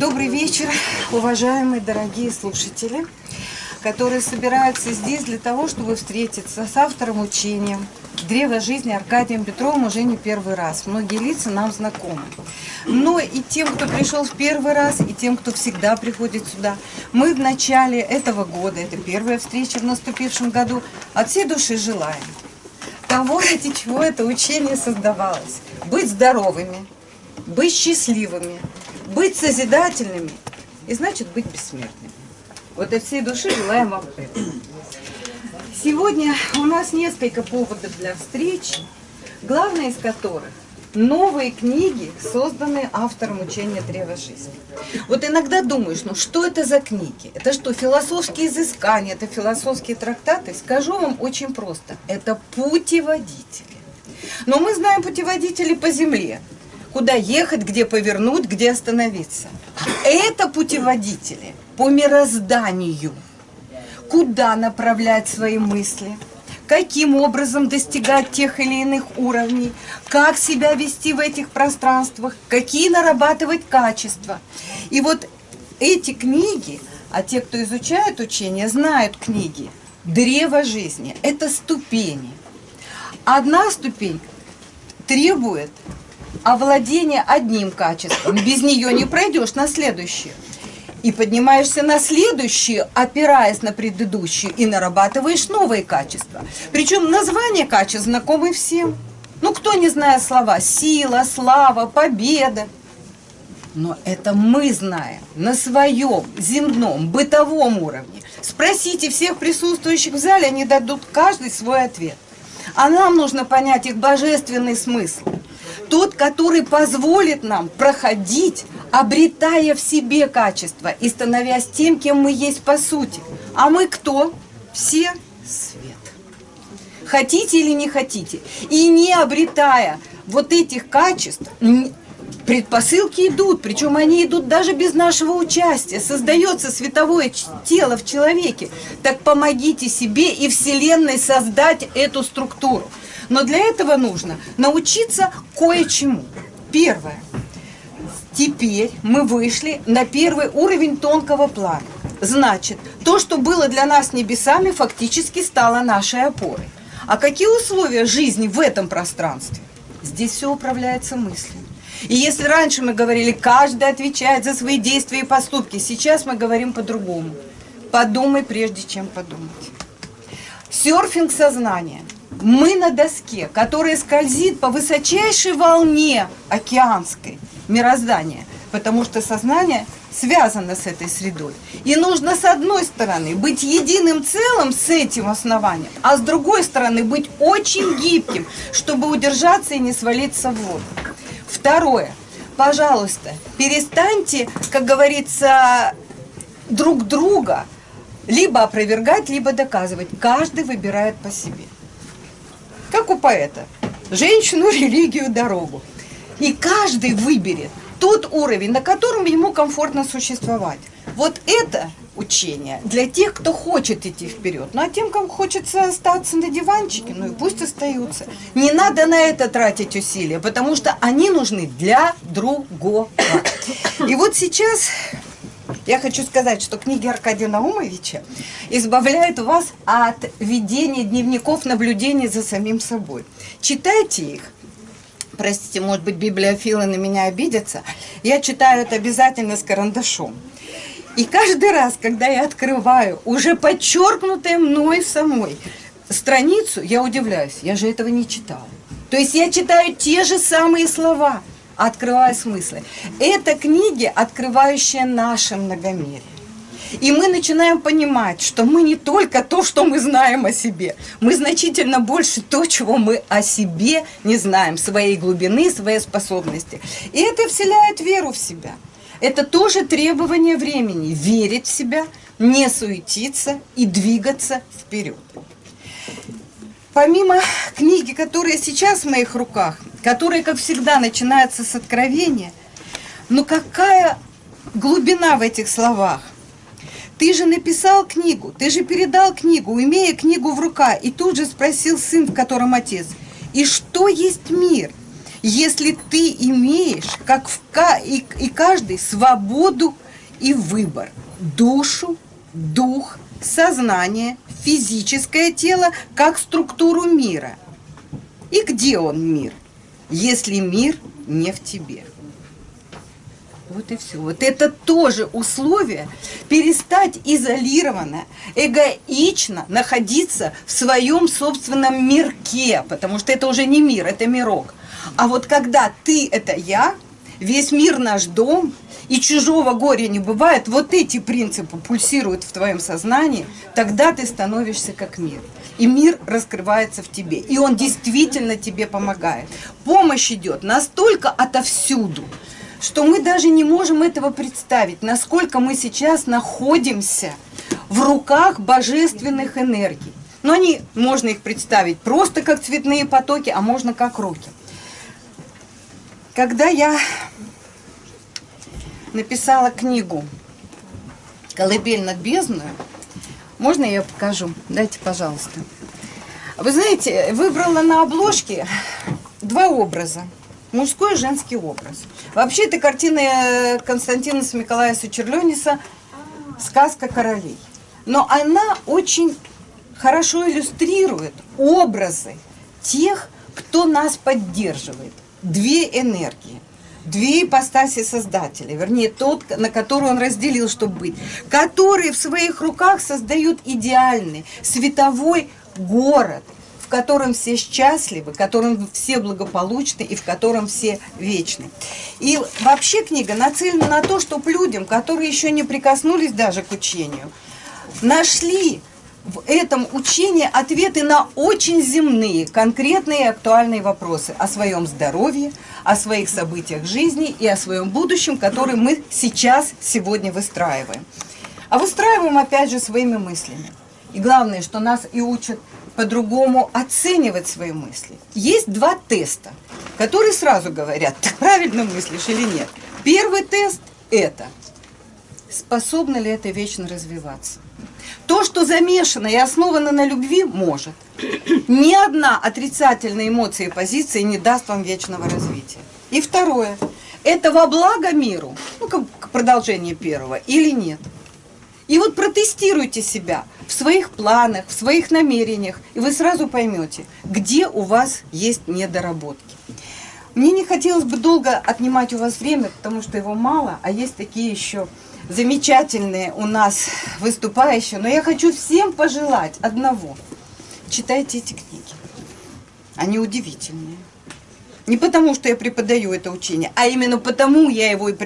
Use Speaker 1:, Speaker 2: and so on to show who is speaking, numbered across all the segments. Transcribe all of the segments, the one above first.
Speaker 1: Добрый вечер, уважаемые дорогие слушатели, которые собираются здесь для того, чтобы встретиться с автором учения «Древо жизни» Аркадием Петровым уже не первый раз. Многие лица нам знакомы. Но и тем, кто пришел в первый раз, и тем, кто всегда приходит сюда, мы в начале этого года, это первая встреча в наступившем году, от всей души желаем того, ради чего это учение создавалось. Быть здоровыми, быть счастливыми, быть созидательными и значит быть бессмертными. Вот от всей души желаем вам этого. Сегодня у нас несколько поводов для встречи, главное из которых новые книги, созданные автором учения Древа Жизни. Вот иногда думаешь, ну что это за книги? Это что, философские изыскания, это философские трактаты? Скажу вам очень просто. Это путеводители. Но мы знаем путеводители по земле. Куда ехать, где повернуть, где остановиться. Это путеводители по мирозданию. Куда направлять свои мысли – каким образом достигать тех или иных уровней, как себя вести в этих пространствах, какие нарабатывать качества. И вот эти книги, а те, кто изучает учение, знают книги, древо жизни – это ступени. Одна ступень требует овладения одним качеством, без нее не пройдешь на следующее и поднимаешься на следующую, опираясь на предыдущую, и нарабатываешь новые качества. Причем названия качеств знакомы всем. Ну, кто не знает слова «сила», «слава», «победа». Но это мы знаем на своем земном, бытовом уровне. Спросите всех присутствующих в зале, они дадут каждый свой ответ. А нам нужно понять их божественный смысл. Тот, который позволит нам проходить обретая в себе качество и становясь тем, кем мы есть по сути. А мы кто? Все свет. Хотите или не хотите. И не обретая вот этих качеств, предпосылки идут, причем они идут даже без нашего участия. Создается световое тело в человеке. Так помогите себе и Вселенной создать эту структуру. Но для этого нужно научиться кое-чему. Первое – Теперь мы вышли на первый уровень тонкого плана. Значит, то, что было для нас небесами, фактически стало нашей опорой. А какие условия жизни в этом пространстве? Здесь все управляется мыслью. И если раньше мы говорили, каждый отвечает за свои действия и поступки, сейчас мы говорим по-другому. Подумай, прежде чем подумать. Серфинг сознания. Мы на доске, которая скользит по высочайшей волне океанской – мироздания, потому что сознание связано с этой средой. И нужно с одной стороны быть единым целым с этим основанием, а с другой стороны быть очень гибким, чтобы удержаться и не свалиться в воду. Второе. Пожалуйста, перестаньте, как говорится, друг друга либо опровергать, либо доказывать. Каждый выбирает по себе. Как у поэта. Женщину, религию, дорогу. И каждый выберет тот уровень, на котором ему комфортно существовать. Вот это учение для тех, кто хочет идти вперед. Ну а тем, кому хочется остаться на диванчике, ну и пусть остаются. Не надо на это тратить усилия, потому что они нужны для другого. И вот сейчас я хочу сказать, что книги Аркадия Наумовича избавляют вас от ведения дневников наблюдений за самим собой. Читайте их, простите, может быть, библиофилы на меня обидятся, я читаю это обязательно с карандашом. И каждый раз, когда я открываю уже подчеркнутое мной самой страницу, я удивляюсь, я же этого не читала. То есть я читаю те же самые слова, открывая смыслы. Это книги, открывающие наше многомерие. И мы начинаем понимать, что мы не только то, что мы знаем о себе, мы значительно больше то, чего мы о себе не знаем, своей глубины, своей способности. И это вселяет веру в себя. Это тоже требование времени – верить в себя, не суетиться и двигаться вперед. Помимо книги, которая сейчас в моих руках, которая, как всегда, начинается с откровения, но какая глубина в этих словах – ты же написал книгу, ты же передал книгу, имея книгу в руках, и тут же спросил сын, в котором отец, и что есть мир? если ты имеешь, как в, и, и каждый, свободу и выбор, душу, дух, сознание, физическое тело, как структуру мира. И где он мир, если мир не в тебе? Вот и все. Вот это тоже условие перестать изолированно, эгоично находиться в своем собственном мирке, потому что это уже не мир, это мирок. А вот когда ты – это я, весь мир наш дом, и чужого горя не бывает, вот эти принципы пульсируют в твоем сознании, тогда ты становишься как мир. И мир раскрывается в тебе. И он действительно тебе помогает. Помощь идет настолько отовсюду, что мы даже не можем этого представить, насколько мы сейчас находимся в руках божественных энергий. Но они, можно их представить просто как цветные потоки, а можно как руки. Когда я написала книгу «Колыбель над бездною», можно я покажу? Дайте, пожалуйста. Вы знаете, выбрала на обложке два образа – мужской и женский образ. Вообще, это картина э, Константина Смекалаеса Черлениса «Сказка королей». Но она очень хорошо иллюстрирует образы тех, кто нас поддерживает. Две энергии, две ипостаси Создателя, вернее, тот, на который он разделил, чтобы быть, которые в своих руках создают идеальный световой город – котором все счастливы, в котором все благополучны и в котором все вечны. И вообще книга нацелена на то, чтобы людям, которые еще не прикоснулись даже к учению, нашли в этом учении ответы на очень земные, конкретные и актуальные вопросы о своем здоровье, о своих событиях жизни и о своем будущем, который мы сейчас, сегодня выстраиваем. А выстраиваем, опять же, своими мыслями. И главное, что нас и учат по-другому оценивать свои мысли. Есть два теста, которые сразу говорят, ты правильно мыслишь или нет. Первый тест – это способно ли это вечно развиваться. То, что замешано и основано на любви, может. Ни одна отрицательная эмоция и позиция не даст вам вечного развития. И второе. Это во благо миру, ну, как продолжение первого, или нет. И вот протестируйте себя в своих планах, в своих намерениях, и вы сразу поймете, где у вас есть недоработки. Мне не хотелось бы долго отнимать у вас время, потому что его мало, а есть такие еще замечательные у нас выступающие. Но я хочу всем пожелать одного. Читайте эти книги. Они удивительные. Не потому, что я преподаю это учение, а именно потому я его и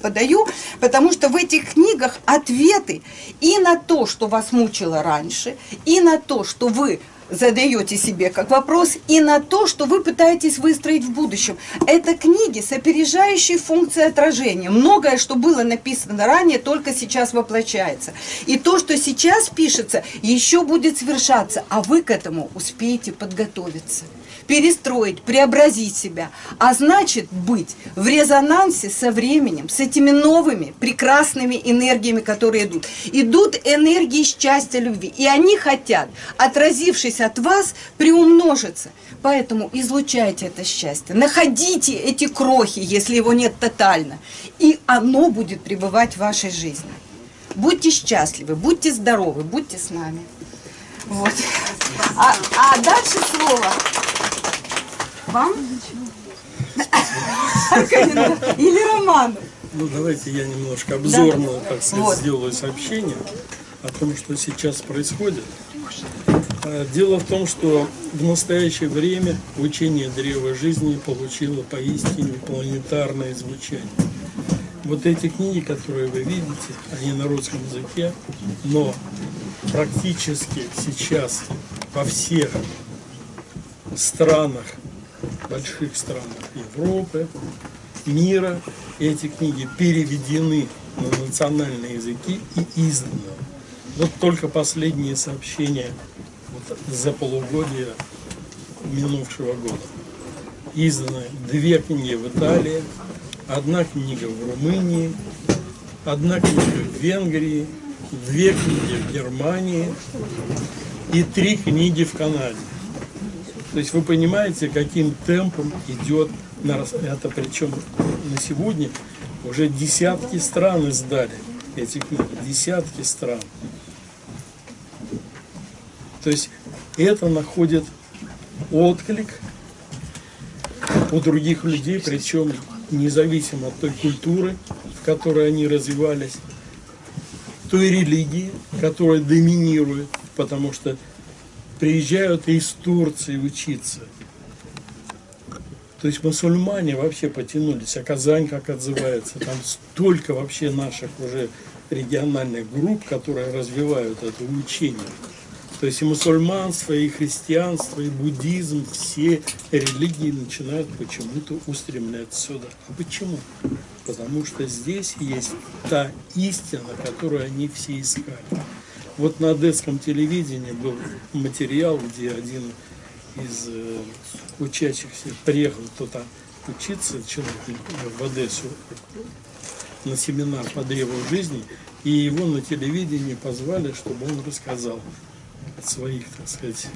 Speaker 1: подаю, потому что в этих книгах ответы и на то, что вас мучило раньше, и на то, что вы задаете себе как вопрос, и на то, что вы пытаетесь выстроить в будущем. Это книги с опережающей функцией отражения. Многое, что было написано ранее, только сейчас воплощается. И то, что сейчас пишется, еще будет совершаться, а вы к этому успеете подготовиться перестроить, преобразить себя, а значит быть в резонансе со временем, с этими новыми прекрасными энергиями, которые идут. Идут энергии счастья, любви, и они хотят, отразившись от вас, приумножиться. Поэтому излучайте это счастье, находите эти крохи, если его нет тотально, и оно будет пребывать в вашей жизни. Будьте счастливы, будьте здоровы, будьте с нами. Вот. А, а дальше слово вам? Или Роману?
Speaker 2: Ну, давайте я немножко обзорно, да. так сказать, вот. сделаю сообщение о том, что сейчас происходит. А, дело в том, что в настоящее время учение древа жизни получило поистине планетарное звучание. Вот эти книги, которые вы видите, они на русском языке, но практически сейчас во всех странах больших странах Европы, мира. Эти книги переведены на национальные языки и изданы. Вот только последние сообщения вот, за полугодие минувшего года. Изданы две книги в Италии, одна книга в Румынии, одна книга в Венгрии, две книги в Германии и три книги в Канаде. То есть вы понимаете, каким темпом идет это, причем на сегодня уже десятки стран издали эти книги, десятки стран. То есть это находит отклик у других людей, причем независимо от той культуры, в которой они развивались, той религии, которая доминирует, потому что приезжают из Турции учиться. То есть мусульмане вообще потянулись, а Казань как отзывается, там столько вообще наших уже региональных групп, которые развивают это учение. То есть и мусульманство, и христианство, и буддизм, все религии начинают почему-то устремляться сюда. А почему? Потому что здесь есть та истина, которую они все искали. Вот на одесском телевидении был материал, где один из э, учащихся приехал туда учиться, человек в Одессу, на семинар по древу жизни, и его на телевидении позвали, чтобы он рассказал своих, так сказать,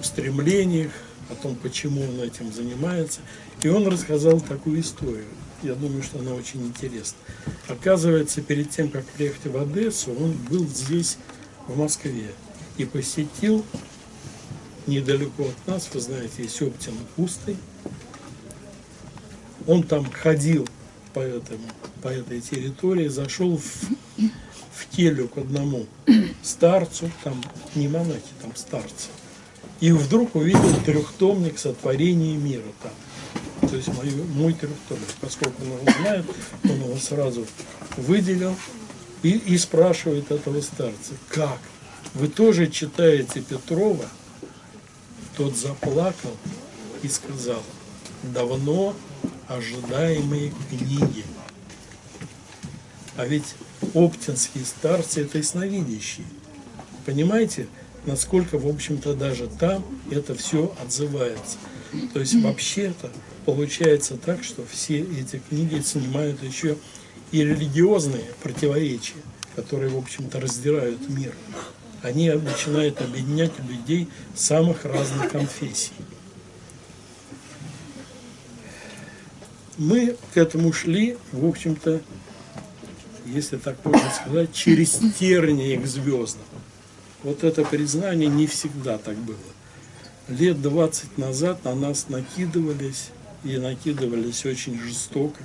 Speaker 2: устремлениях, о том, почему он этим занимается. И он рассказал такую историю. Я думаю, что она очень интересна. Оказывается, перед тем, как приехать в Одессу, он был здесь, в Москве, и посетил недалеко от нас, вы знаете, есть Оптина Пустой. Он там ходил по, этому, по этой территории, зашел в, в келью к одному старцу, там не монахи, там старцы. И вдруг увидел трехтомник сотворения мира там. То есть мой, мой трехтомник, поскольку он его знает, он его сразу выделил и, и спрашивает этого старца, как? Вы тоже читаете Петрова? Тот заплакал и сказал, давно ожидаемые книги. А ведь оптинские старцы – это ясновидящие. Понимаете, насколько, в общем-то, даже там это все отзывается. То есть вообще-то получается так, что все эти книги снимают еще и религиозные противоречия, которые, в общем-то, раздирают мир они начинают объединять людей самых разных конфессий. Мы к этому шли, в общем-то, если так можно сказать, через тернии к звездам. Вот это признание не всегда так было. Лет 20 назад на нас накидывались, и накидывались очень жестоко.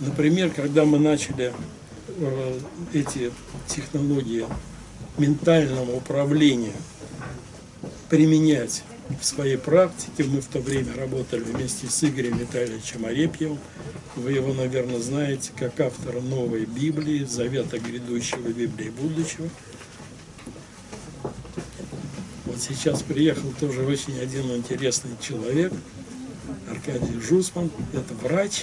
Speaker 2: Например, когда мы начали Э, эти технологии ментального управления применять в своей практике. Мы в то время работали вместе с Игорем Витальевичем Арепьевым. Вы его, наверное, знаете как автора новой Библии, Завета грядущего Библии будущего. Вот сейчас приехал тоже очень один интересный человек, Аркадий Жусман. Это врач,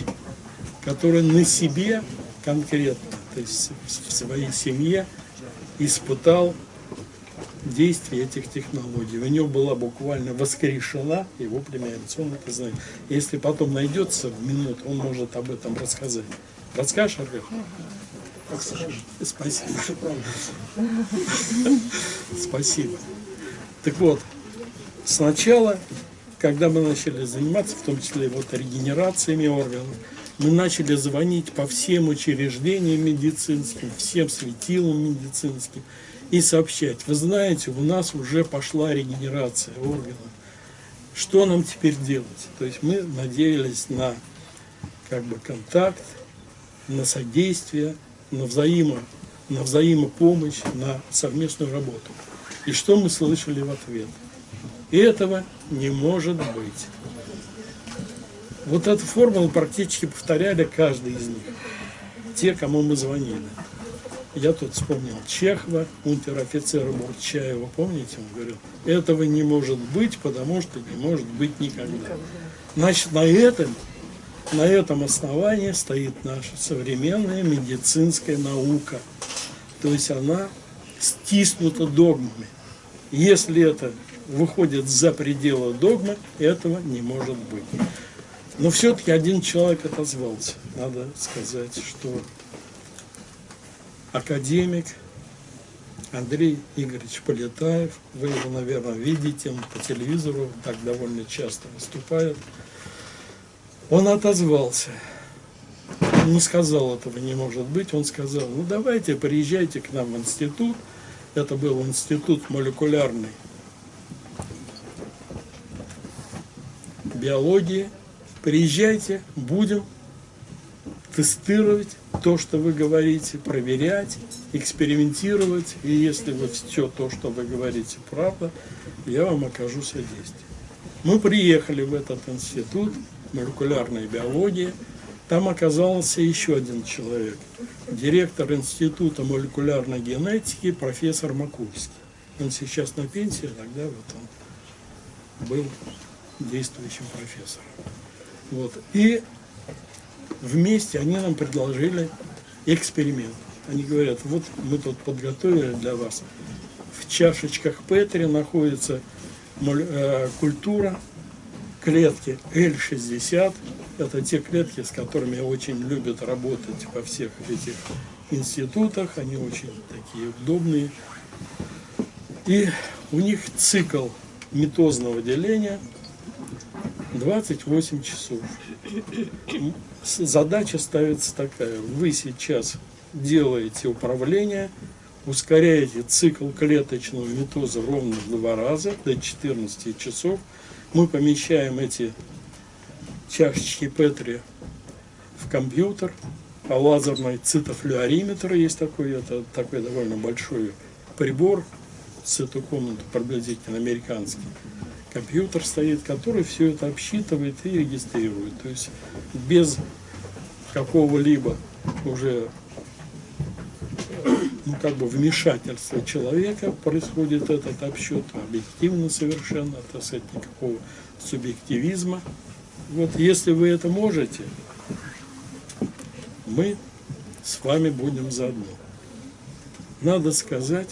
Speaker 2: который на себе конкретно то есть в своей семье испытал действие этих технологий. У него была буквально воскрешена его это знает. Если потом найдется в минуту, он может об этом рассказать. Расскажешь, Аркадий? Спасибо. Спасибо. Так вот, сначала, когда мы начали заниматься, в том числе вот регенерациями органов, мы начали звонить по всем учреждениям медицинским, всем светилам медицинским и сообщать, вы знаете, у нас уже пошла регенерация органов. Что нам теперь делать? То есть мы надеялись на как бы контакт, на содействие, на, взаимо, на взаимопомощь, на совместную работу. И что мы слышали в ответ? Этого не может быть. Вот эту формулу практически повторяли каждый из них. Те, кому мы звонили. Я тут вспомнил Чехова, унтер-офицера Бурчаева, помните, он говорил, этого не может быть, потому что не может быть никогда. Значит, на этом, на этом основании стоит наша современная медицинская наука. То есть она стиснута догмами. Если это выходит за пределы догмы, этого не может быть. Но все-таки один человек отозвался. Надо сказать, что академик Андрей Игоревич Полетаев. Вы его, наверное, видите, он по телевизору так довольно часто выступает. Он отозвался. Он не сказал этого не может быть. Он сказал, ну давайте, приезжайте к нам в институт. Это был институт молекулярной биологии. Приезжайте, будем тестировать то, что вы говорите, проверять, экспериментировать. И если вот все то, что вы говорите, правда, я вам окажу содействие. Мы приехали в этот институт молекулярной биологии. Там оказался еще один человек, директор Института молекулярной генетики, профессор Макульский. Он сейчас на пенсии, тогда вот он был действующим профессором. Вот. И вместе они нам предложили эксперимент. Они говорят, вот мы тут подготовили для вас. В чашечках Петри находится э, культура клетки L60. Это те клетки, с которыми очень любят работать во всех этих институтах. Они очень такие удобные. И у них цикл митозного деления 28 часов. Задача ставится такая. Вы сейчас делаете управление, ускоряете цикл клеточного митоза ровно в два раза, до 14 часов. Мы помещаем эти чашечки Петри в компьютер, а лазерный цитофлюориметр есть такой, это такой довольно большой прибор, с эту комнату приблизительно американский компьютер стоит, который все это обсчитывает и регистрирует. То есть без какого-либо уже ну, как бы вмешательства человека происходит этот обсчет, объективно совершенно, так сказать, никакого субъективизма. Вот если вы это можете, мы с вами будем заодно. Надо сказать,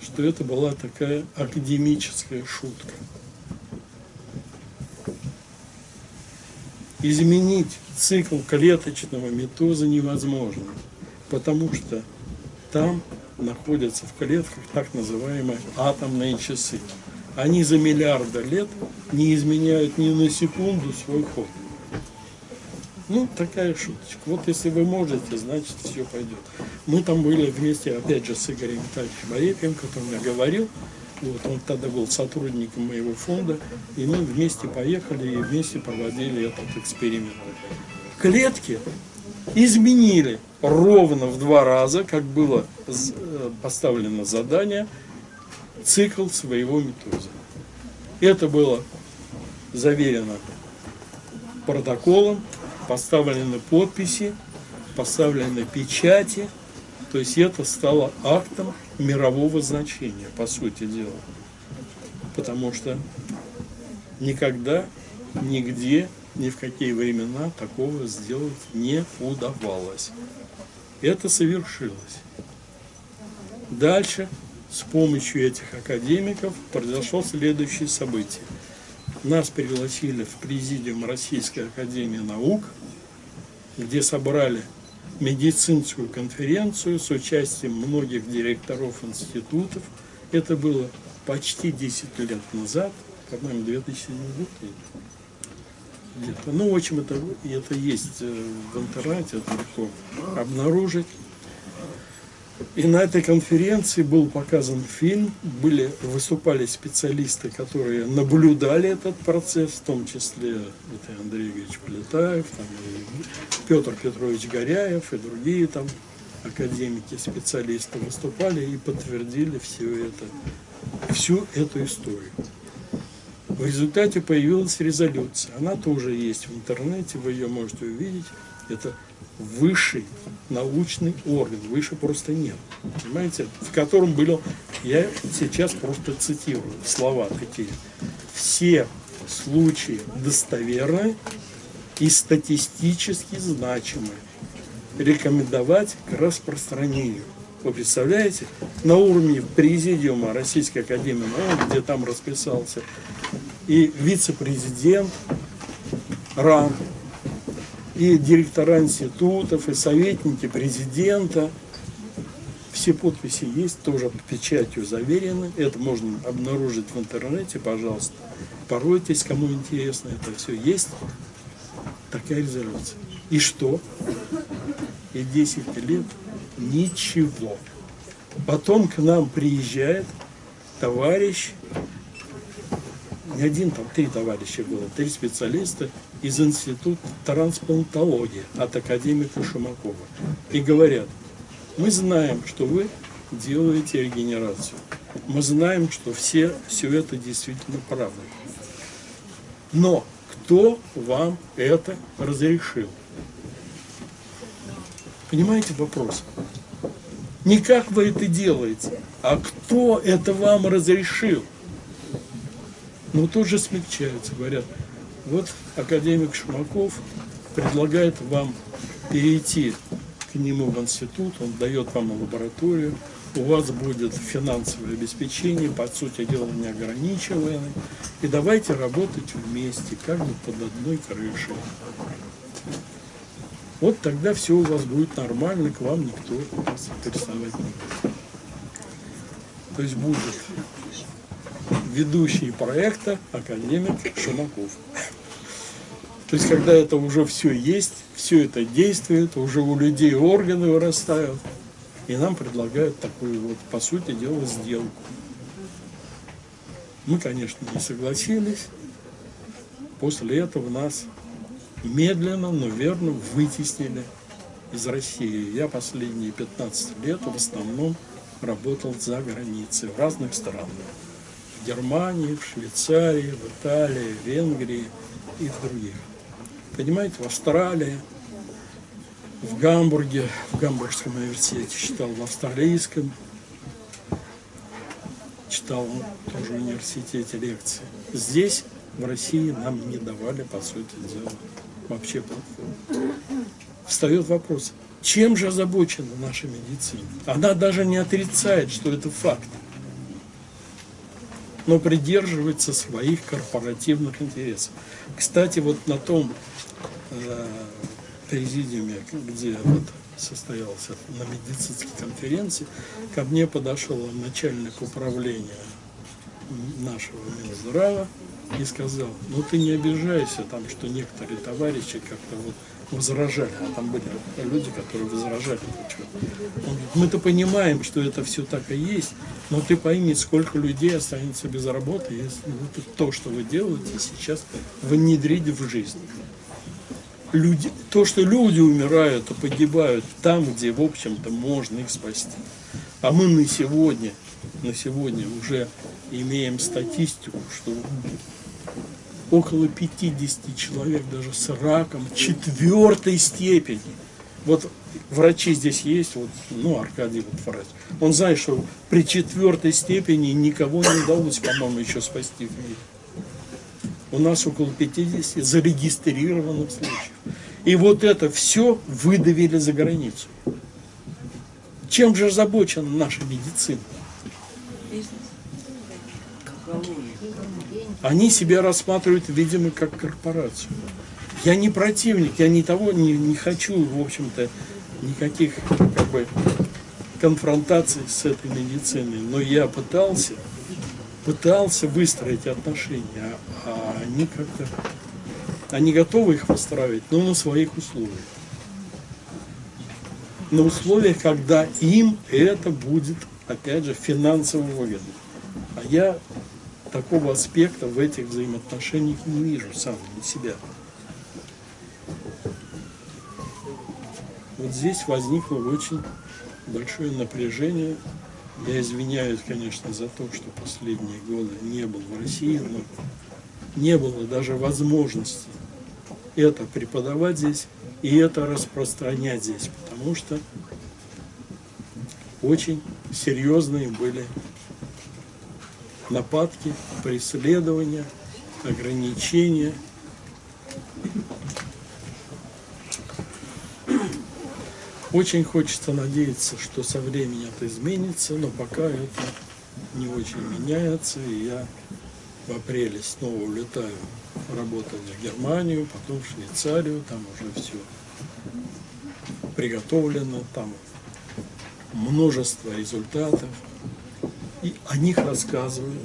Speaker 2: что это была такая академическая шутка. Изменить цикл клеточного метоза невозможно, потому что там находятся в клетках так называемые атомные часы. Они за миллиарды лет не изменяют ни на секунду свой ход. Ну, такая шуточка. Вот если вы можете, значит, все пойдет. Мы там были вместе, опять же, с Игорем Витальевичем Боепием, который я говорил. Вот, он тогда был сотрудником моего фонда, и мы вместе поехали и вместе проводили этот эксперимент. Клетки изменили ровно в два раза, как было э, поставлено задание, цикл своего метоза. Это было заверено протоколом, поставлены подписи, поставлены печати, то есть это стало актом мирового значения, по сути дела. Потому что никогда, нигде, ни в какие времена такого сделать не удавалось. Это совершилось. Дальше с помощью этих академиков произошло следующее событие. Нас пригласили в президиум Российской Академии Наук, где собрали медицинскую конференцию с участием многих директоров институтов. Это было почти 10 лет назад, по-моему, 2007 год. Ну, в общем, это, это есть э, в интернете, это легко обнаружить. И на этой конференции был показан фильм, были, выступали специалисты, которые наблюдали этот процесс, в том числе это Андрей Игоревич Полетаев, там, Петр Петрович Горяев и другие там академики, специалисты выступали и подтвердили все это, всю эту историю. В результате появилась резолюция. Она тоже есть в интернете, вы ее можете увидеть. Это высший научный орган, выше просто нет, понимаете, в котором было, я сейчас просто цитирую слова такие, все случаи достоверные и статистически значимые, рекомендовать к распространению. Вы представляете, на уровне президиума Российской Академии наук, где там расписался и вице-президент РАН, и директора институтов, и советники президента, все подписи есть, тоже печатью заверены. Это можно обнаружить в интернете, пожалуйста. Поройтесь, кому интересно, это все есть. Такая резолюция. И что? И 10 лет ничего. Потом к нам приезжает товарищ, не один, там три товарища было, три специалиста из Института трансплантологии от академика Шумакова. И говорят, мы знаем, что вы делаете регенерацию. Мы знаем, что все, все это действительно правда. Но кто вам это разрешил? Понимаете вопрос? Не как вы это делаете, а кто это вам разрешил? Ну, тут же смягчаются, говорят, вот академик Шумаков предлагает вам перейти к нему в институт, он дает вам лабораторию, у вас будет финансовое обеспечение, по сути дела неограниченное, и давайте работать вместе, как бы под одной крышей. Вот тогда все у вас будет нормально, к вам никто интересовать не будет. То есть будет ведущий проекта академик Шумаков. То есть, когда это уже все есть, все это действует, уже у людей органы вырастают, и нам предлагают такую вот, по сути дела, сделку. Мы, конечно, не согласились. После этого нас медленно, но верно вытеснили из России. Я последние 15 лет в основном работал за границей, в разных странах. В Германии, в Швейцарии, в Италии, в Венгрии и в других. Понимаете, в Австралии, в Гамбурге, в Гамбургском университете читал, в австралийском читал тоже в университете лекции. Здесь, в России, нам не давали, по сути дела, вообще платформу. Встает вопрос, чем же озабочена наша медицина? Она даже не отрицает, что это факт, но придерживается своих корпоративных интересов. Кстати, вот на том э, президиуме, где вот состоялся на медицинской конференции, ко мне подошел начальник управления нашего Минздрава и сказал, ну ты не обижайся, там, что некоторые товарищи как-то вот возражали, а там были люди, которые возражали. Он говорит, мы-то понимаем, что это все так и есть, но ты пойми, сколько людей останется без работы, если вот то, что вы делаете сейчас, внедрить в жизнь. Люди, то, что люди умирают и погибают там, где, в общем-то, можно их спасти. А мы на сегодня, на сегодня уже имеем статистику, что около 50 человек даже с раком четвертой степени. Вот врачи здесь есть, вот, ну, Аркадий вот врач. Он знает, что при четвертой степени никого не удалось, по-моему, еще спасти в мире. У нас около 50 зарегистрированных случаев. И вот это все выдавили за границу. Чем же озабочена наша медицина? Они себя рассматривают, видимо, как корпорацию. Я не противник, я не того не, не хочу, в общем-то, никаких как бы, конфронтаций с этой медициной. Но я пытался, пытался выстроить отношения, а они как-то, они готовы их выстраивать, но на своих условиях. На условиях, когда им это будет, опять же, финансово выгодно. А я такого аспекта в этих взаимоотношениях не вижу сам для себя. Вот здесь возникло очень большое напряжение. Я извиняюсь, конечно, за то, что последние годы не был в России, но не было даже возможности это преподавать здесь и это распространять здесь, потому что очень серьезные были нападки, преследования, ограничения. Очень хочется надеяться, что со временем это изменится, но пока это не очень меняется, и я в апреле снова улетаю работать в Германию, потом в Швейцарию, там уже все приготовлено, там множество результатов, и о них рассказывают.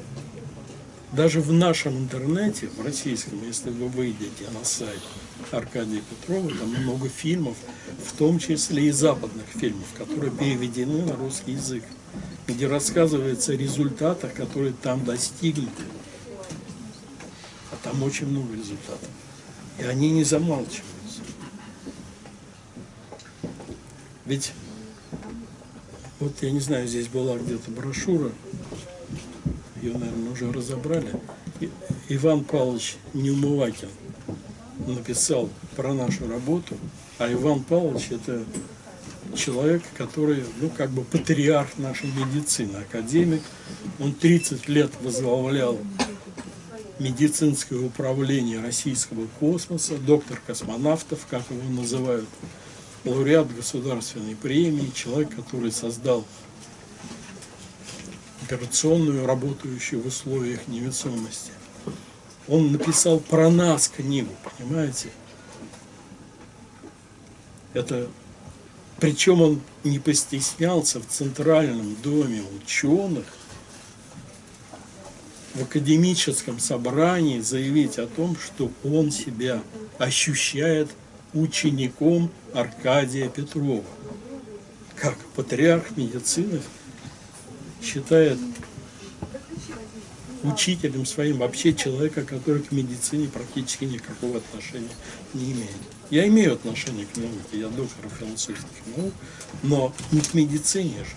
Speaker 2: Даже в нашем интернете, в российском, если вы выйдете на сайт Аркадия Петрова, там много фильмов, в том числе и западных фильмов, которые переведены на русский язык, где рассказывается о результатах, которые там достигнуты. А там очень много результатов. И они не замалчиваются. Ведь, вот я не знаю, здесь была где-то брошюра, ее, наверное, уже разобрали. И- Иван Павлович Неумывакин написал про нашу работу, а Иван Павлович это человек, который, ну, как бы патриарх нашей медицины, академик. Он 30 лет возглавлял медицинское управление российского космоса, доктор космонавтов, как его называют, лауреат государственной премии, человек, который создал операционную, работающую в условиях невесомости. Он написал про нас книгу, понимаете? Это причем он не постеснялся в Центральном доме ученых в академическом собрании заявить о том, что он себя ощущает учеником Аркадия Петрова. Как патриарх медицины считает учителем своим вообще человека, который к медицине практически никакого отношения не имеет. Я имею отношение к науке, я доктор философских наук, но не к медицине же.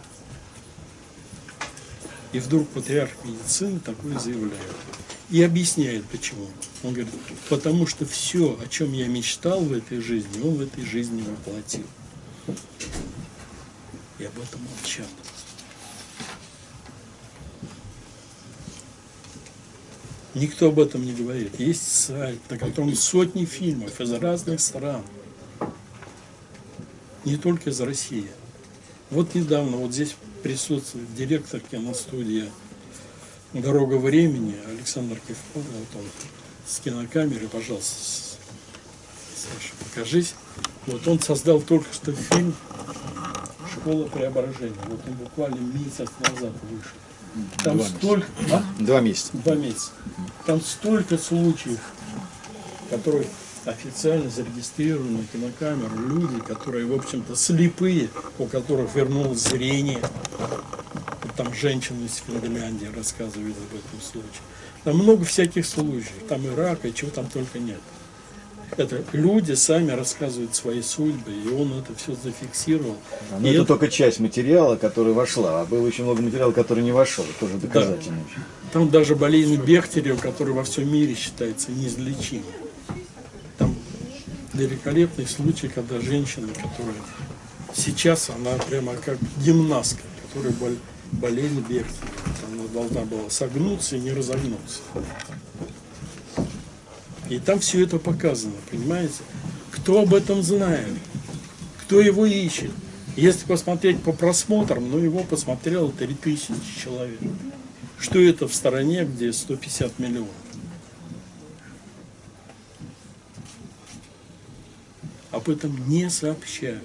Speaker 2: И вдруг патриарх медицины такое заявляет. И объясняет почему. Он говорит, потому что все, о чем я мечтал в этой жизни, он в этой жизни воплотил. И об этом молчал. Никто об этом не говорит. Есть сайт, на котором сотни фильмов из разных стран. Не только из России. Вот недавно, вот здесь присутствует директор киностудии «Дорога времени» Александр Кивков. Вот он с кинокамеры, пожалуйста, Саша, покажись. Вот он создал только что фильм «Школа преображения». Вот он буквально месяц назад вышел. Там
Speaker 3: Два месяца.
Speaker 2: столько... А?
Speaker 3: Два месяца.
Speaker 2: Два месяца. Там столько случаев, которые официально зарегистрированы на кинокамеру, люди, которые, в общем-то, слепые, у которых вернулось зрение. Вот Там женщина из Финляндии рассказывает об этом случае. Там много всяких случаев, там и рак, и чего там только нет. Это люди сами рассказывают свои судьбы, и он это все зафиксировал.
Speaker 3: Но
Speaker 2: И
Speaker 3: это
Speaker 2: это-
Speaker 3: только часть материала, который вошла, а было очень много материала, который не вошел. Тоже доказательно. очень.
Speaker 2: Там даже болезнь Бехтерева, которая во всем мире считается неизлечимой. Великолепный случай, когда женщина, которая сейчас она прямо как гимнастка, которая бол- болезнь Бехтерева. Она должна была согнуться и не разогнуться. И там все это показано, понимаете? Кто об этом знает? Кто его ищет? Если посмотреть по просмотрам, ну его посмотрело 3000 человек. Что это в стране, где 150 миллионов? Об этом не сообщают.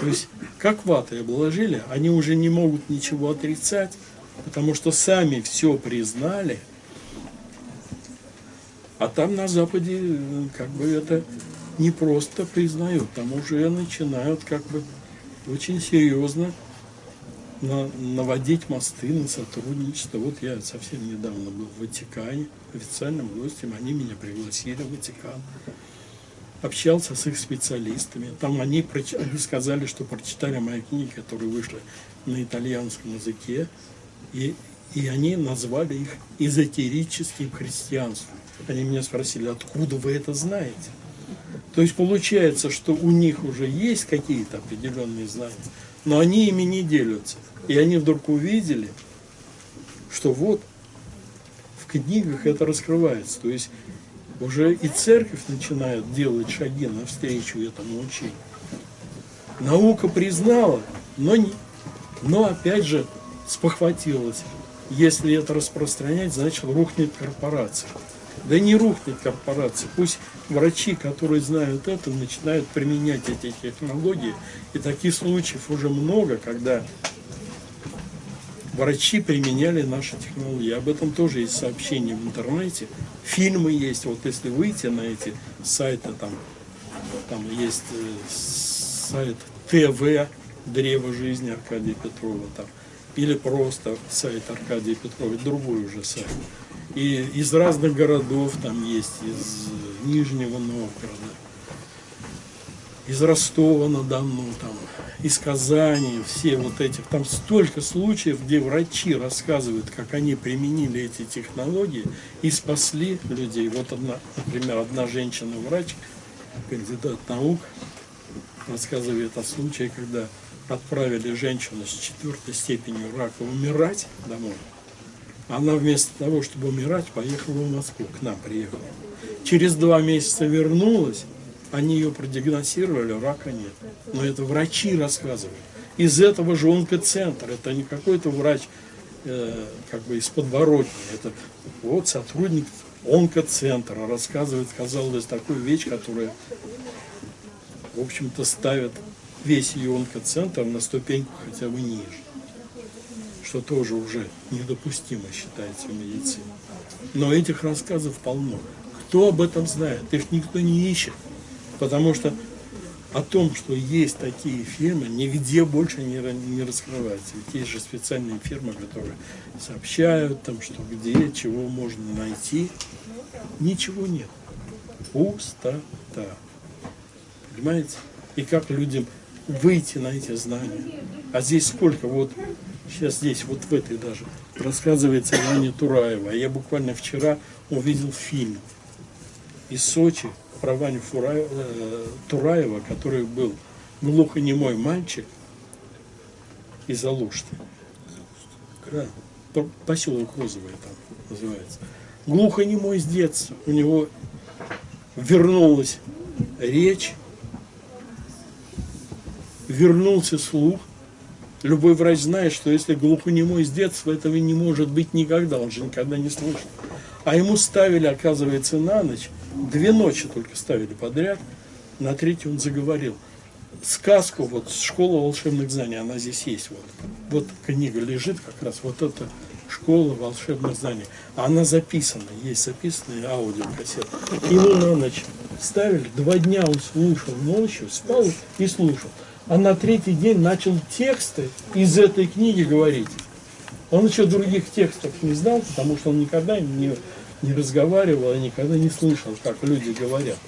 Speaker 2: То есть, как ватой обложили, они уже не могут ничего отрицать, потому что сами все признали, а там на Западе э, как бы это не просто признают, там уже начинают как бы очень серьезно на- наводить мосты на сотрудничество. Вот я совсем недавно был в Ватикане, официальным гостем, они меня пригласили в Ватикан. Общался с их специалистами. Там они, они сказали, что прочитали мои книги, которые вышли на итальянском языке, и, и они назвали их эзотерическим христианством. Они меня спросили, откуда вы это знаете? То есть получается, что у них уже есть какие-то определенные знания, но они ими не делятся. И они вдруг увидели, что вот в книгах это раскрывается. То есть уже и церковь начинает делать шаги навстречу этому учению. Наука признала, но, не, но опять же спохватилась. Если это распространять, значит рухнет корпорация. Да не рухнет корпорация. Пусть врачи, которые знают это, начинают применять эти технологии. И таких случаев уже много, когда врачи применяли наши технологии. Об этом тоже есть сообщения в интернете. Фильмы есть. Вот если выйти на эти сайты, там, там есть э, сайт ТВ «Древо жизни» Аркадия Петрова. Там, или просто сайт Аркадия Петрова, другой уже сайт. И из разных городов там есть, из Нижнего Новгорода, из Ростова-на-Дону, там, из Казани, все вот этих, там столько случаев, где врачи рассказывают, как они применили эти технологии и спасли людей. Вот одна, например, одна женщина-врач, кандидат наук, рассказывает о случае, когда отправили женщину с четвертой степенью рака умирать домой. Она вместо того, чтобы умирать, поехала в Москву, к нам приехала. Через два месяца вернулась, они ее продиагностировали, рака нет. Но это врачи рассказывают. Из этого же онкоцентр, это не какой-то врач э, как бы из подворотни, это вот сотрудник онкоцентра рассказывает, казалось, такую вещь, которая, в общем-то, ставит весь ее онкоцентр на ступеньку хотя бы ниже что тоже уже недопустимо считается в медицине. Но этих рассказов полно. Кто об этом знает? Их никто не ищет. Потому что о том, что есть такие фирмы, нигде больше не, не раскрывается. Ведь есть же специальные фирмы, которые сообщают, там, что где, чего можно найти. Ничего нет. Пустота. Понимаете? И как людям выйти на эти знания. А здесь сколько? Вот сейчас здесь, вот в этой даже, рассказывается Ваня Тураева. Я буквально вчера увидел фильм из Сочи про Ваню Фураева, э, Тураева, который был глухонемой мальчик из Алушты. Да, поселок Розовый там называется. Глухонемой с детства. У него вернулась речь, вернулся слух, Любой врач знает, что если глухонемой с детства, этого не может быть никогда, он же никогда не слышал. А ему ставили, оказывается, на ночь, две ночи только ставили подряд, на третью он заговорил. Сказку, вот «Школа волшебных знаний», она здесь есть. Вот, вот книга лежит как раз, вот эта «Школа волшебных знаний». Она записана, есть записанная аудиокассета. Ему на ночь ставили, два дня он слушал ночью, спал и слушал а на третий день начал тексты из этой книги говорить. Он еще других текстов не знал, потому что он никогда не, не разговаривал и никогда не слышал, как люди говорят.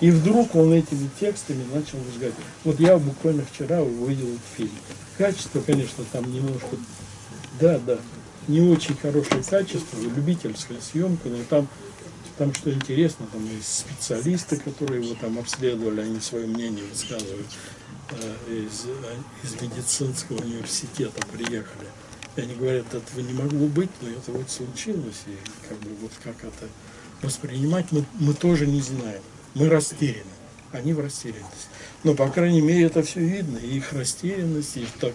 Speaker 2: И вдруг он этими текстами начал разговаривать. Вот я буквально вчера увидел фильм. Качество, конечно, там немножко, да, да, не очень хорошее качество, любительская съемка, но там, там что интересно, там есть специалисты, которые его там обследовали, они свое мнение высказывают. Э, из, э, из медицинского университета приехали. И они говорят, этого не могло быть, но это вот случилось, и как бы вот как это воспринимать мы, мы тоже не знаем. Мы растеряны, они в растерянности. Но, по крайней мере, это все видно, и их растерянность, и, так,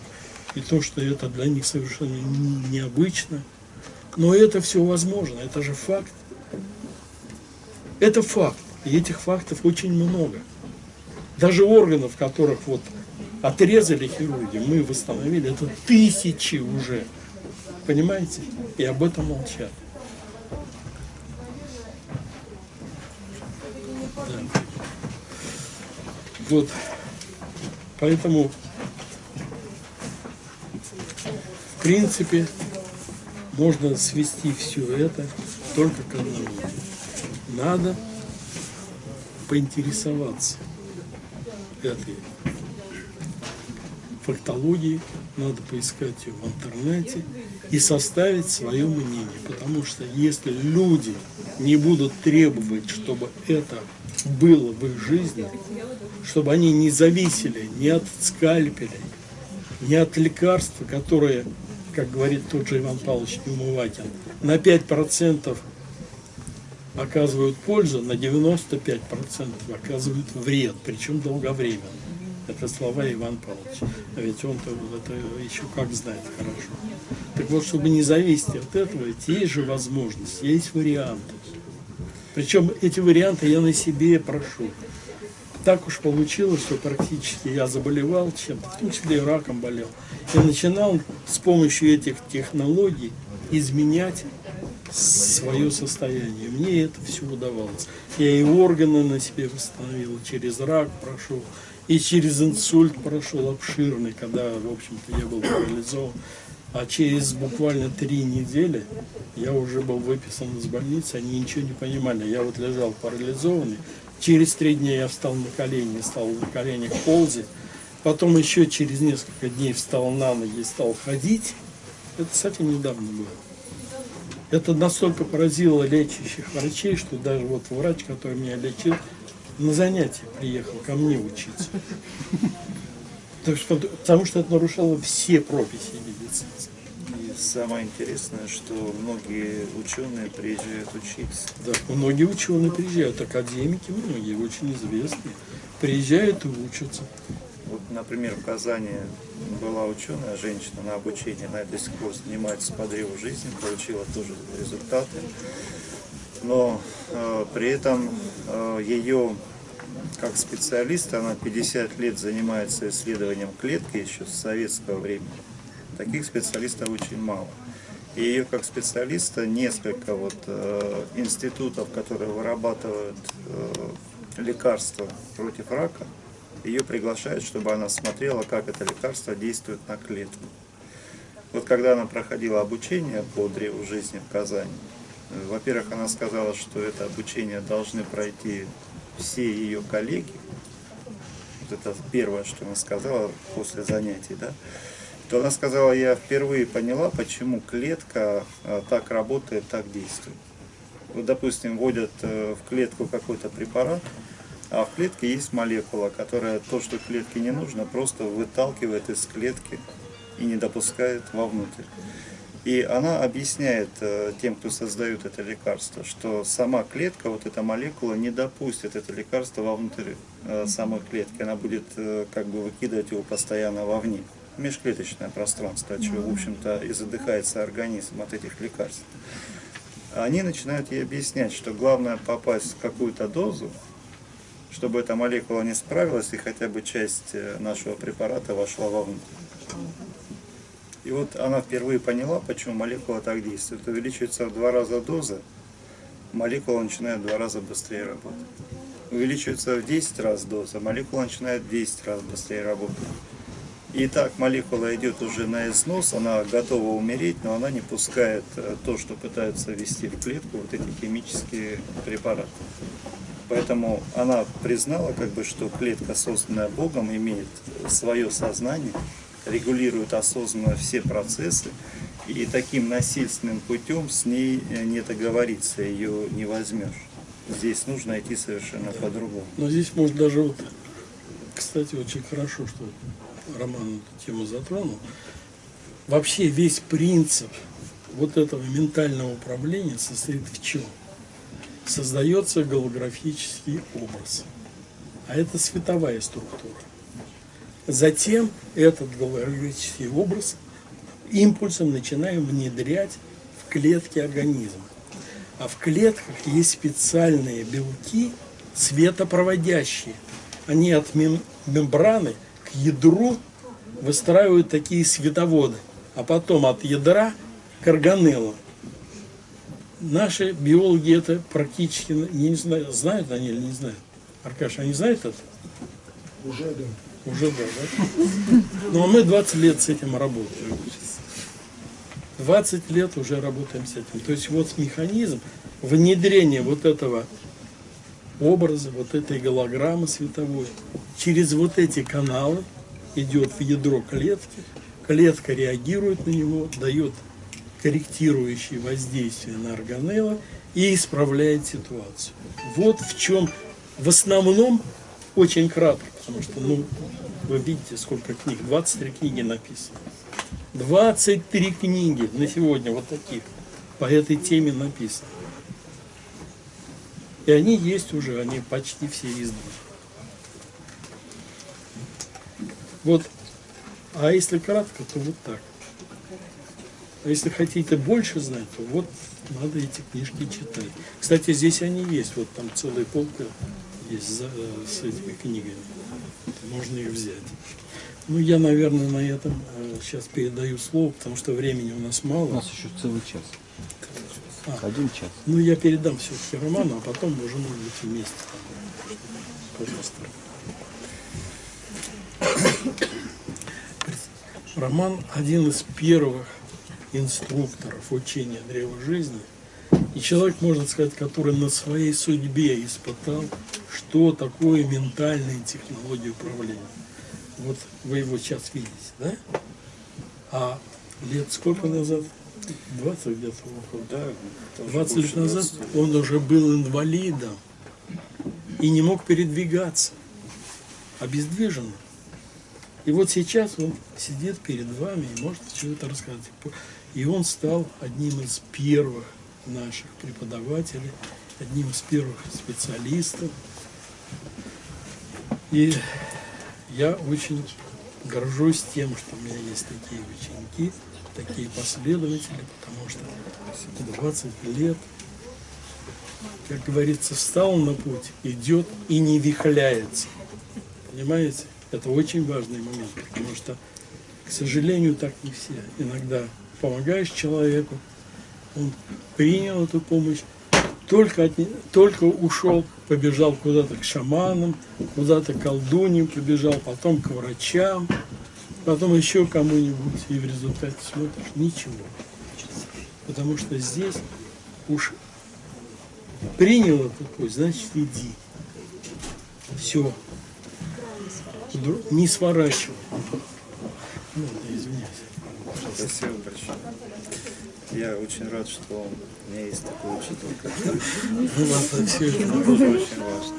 Speaker 2: и то, что это для них совершенно необычно. Но это все возможно, это же факт. Это факт, и этих фактов очень много. Даже органов, которых вот отрезали хирурги, мы восстановили, это тысячи уже. Понимаете? И об этом молчат. Да. Вот. Поэтому, в принципе, можно свести все это только к одному. Надо поинтересоваться этой фактологии, надо поискать ее в интернете и составить свое мнение. Потому что если люди не будут требовать, чтобы это было в их жизни, чтобы они не зависели ни от скальпелей, ни от лекарства, которые, как говорит тот же Иван Павлович Неумывакин, на 5% оказывают пользу, на 95% оказывают вред, причем долговременно. Это слова Ивана Павловича. А ведь он-то это еще как знает хорошо. Так вот, чтобы не зависеть от этого, есть же возможность, есть варианты. Причем эти варианты я на себе прошу. Так уж получилось, что практически я заболевал чем-то, в том числе и раком болел. И начинал с помощью этих технологий изменять свое состояние. Мне это все удавалось. Я и органы на себе восстановил, через рак прошел, и через инсульт прошел обширный, когда, в общем-то, я был парализован. А через буквально три недели я уже был выписан из больницы, они ничего не понимали. Я вот лежал парализованный. Через три дня я встал на колени, стал на коленях ползать. Потом еще через несколько дней встал на ноги и стал ходить. Это совсем недавно было. Это настолько поразило лечащих врачей, что даже вот врач, который меня лечил, на занятия приехал ко мне учиться. Потому что это нарушало все профессии медицинские.
Speaker 4: И самое интересное, что многие ученые приезжают учиться.
Speaker 2: Да, многие ученые приезжают, академики многие, очень известные, приезжают и учатся.
Speaker 4: Вот, например, в Казани была ученая женщина на обучении, она до сих пор занимается подрывом жизни, получила тоже результаты. Но э, при этом э, ее как специалист, она 50 лет занимается исследованием клетки еще с советского времени. Таких специалистов очень мало. И ее как специалиста несколько вот, э, институтов, которые вырабатывают э, лекарства против рака, ее приглашают, чтобы она смотрела, как это лекарство действует на клетку. Вот когда она проходила обучение по древу жизни в Казани, во-первых, она сказала, что это обучение должны пройти все ее коллеги, вот это первое, что она сказала после занятий, да, то она сказала, я впервые поняла, почему клетка а, так работает, так действует. Вот, допустим, вводят э, в клетку какой-то препарат, а в клетке есть молекула, которая то, что клетке не нужно, просто выталкивает из клетки и не допускает вовнутрь. И она объясняет э, тем, кто создает это лекарство, что сама клетка, вот эта молекула, не допустит это лекарство вовнутрь э, самой клетки. Она будет э, как бы выкидывать его постоянно вовне. Межклеточное пространство, от чего, в общем-то, и задыхается организм от этих лекарств. Они начинают ей объяснять, что главное попасть в какую-то дозу, чтобы эта молекула не справилась и хотя бы часть нашего препарата вошла вовнутрь. И вот она впервые поняла, почему молекула так действует. Увеличивается в два раза доза, молекула начинает в два раза быстрее работать. Увеличивается в 10 раз доза, молекула начинает в 10 раз быстрее работать. И так молекула идет уже на износ, она готова умереть, но она не пускает э, то, что пытаются ввести в клетку, вот эти химические препараты. Поэтому она признала, как бы, что клетка, созданная Богом, имеет свое сознание, регулирует осознанно все процессы, и таким насильственным путем с ней э, не договориться, ее не возьмешь. Здесь нужно идти совершенно по-другому.
Speaker 2: Но здесь может даже вот, кстати, очень хорошо, что Роман эту тему затронул. Вообще весь принцип вот этого ментального управления состоит в чем? Создается голографический образ. А это световая структура. Затем этот голографический образ импульсом начинаем внедрять в клетки организма. А в клетках есть специальные белки, светопроводящие. Они от мем мембраны к ядру выстраивают такие световоды, а потом от ядра к органеллам. Наши биологи это практически не знают, знают они или не знают. Аркаша, они знают это?
Speaker 5: Уже да.
Speaker 2: Уже да, да? Ну, а мы 20 лет с этим работаем. 20 лет уже работаем с этим. То есть вот механизм внедрения вот этого образа, вот этой голограммы световой, через вот эти каналы идет в ядро клетки, клетка реагирует на него, дает корректирующие воздействие на органелло и исправляет ситуацию. Вот в чем в основном очень кратко, потому что, ну, вы видите, сколько книг, 23 книги написано. 23 книги на сегодня вот таких по этой теме написано. И они есть уже, они почти все изданы. Вот, а если кратко, то вот так. А если хотите больше знать, то вот надо эти книжки читать. Кстати, здесь они есть, вот там целая полка есть за- э, с этими книгами. Можно их взять. Ну, я, наверное, на этом сейчас передаю слово, потому что времени у нас
Speaker 5: У
Speaker 2: мало.
Speaker 5: нас еще целый час.
Speaker 2: А.
Speaker 5: Один час.
Speaker 2: Ну, я передам все-таки Роману, а потом уже, может быть, вместе. Пожалуйста. Роман один из первых инструкторов учения древа жизни. И человек, можно сказать, который на своей судьбе испытал, что такое ментальные технологии управления. Вот вы его сейчас видите, да? А лет сколько назад? 20 где-то около.
Speaker 4: Да, тоже
Speaker 2: 20 лет назад
Speaker 4: 20.
Speaker 2: он уже был инвалидом и не мог передвигаться, обездвижен. И вот сейчас он сидит перед вами и может что-то рассказать. И он стал одним из первых наших преподавателей, одним из первых специалистов. И я очень горжусь тем, что у меня есть такие ученики, такие последователи, потому что 20 лет, как говорится, встал на путь, идет и не вихляется. Понимаете? Это очень важный момент, потому что, к сожалению, так не все. Иногда помогаешь человеку, он принял эту помощь, только, от только ушел, побежал куда-то к шаманам, куда-то к колдуньям побежал, потом к врачам, потом еще кому-нибудь, и в результате смотришь, ничего. Потому что здесь уж принял этот путь, значит иди. Все. Не сворачивай. Ну, извиняюсь.
Speaker 4: Спасибо большое. Я очень рад, что у меня есть такой учитель, тоже очень важно.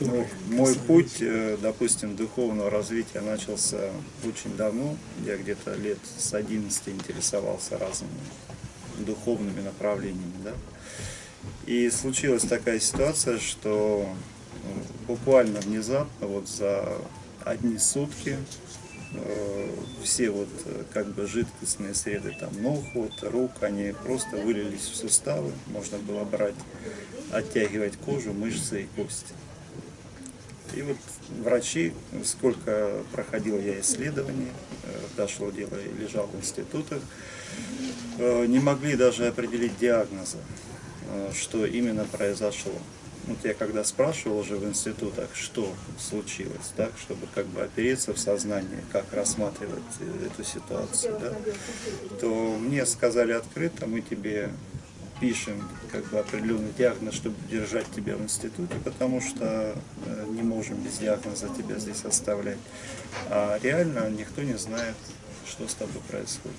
Speaker 4: Ну, мой путь, э, допустим, духовного развития начался очень давно. Я где-то лет с 11 интересовался разными духовными направлениями. Да? И случилась такая ситуация, что буквально внезапно, вот за одни сутки, все вот э, как бы жидкостные среды там ног, вот, рук, они просто вылились в суставы. Можно было брать, оттягивать кожу, мышцы и кости. И вот врачи, сколько проходил я исследований, э, дошло дело и лежал в институтах, э, не могли даже определить диагноза, э, что именно произошло. Вот я когда спрашивал уже в институтах, что случилось, так, чтобы как бы опереться в сознании, как рассматривать э, эту ситуацию, да, то мне сказали открыто, мы тебе пишем как бы определенный диагноз, чтобы держать тебя в институте, потому что э, не можем без диагноза тебя здесь оставлять. А реально никто не знает, что с тобой происходит.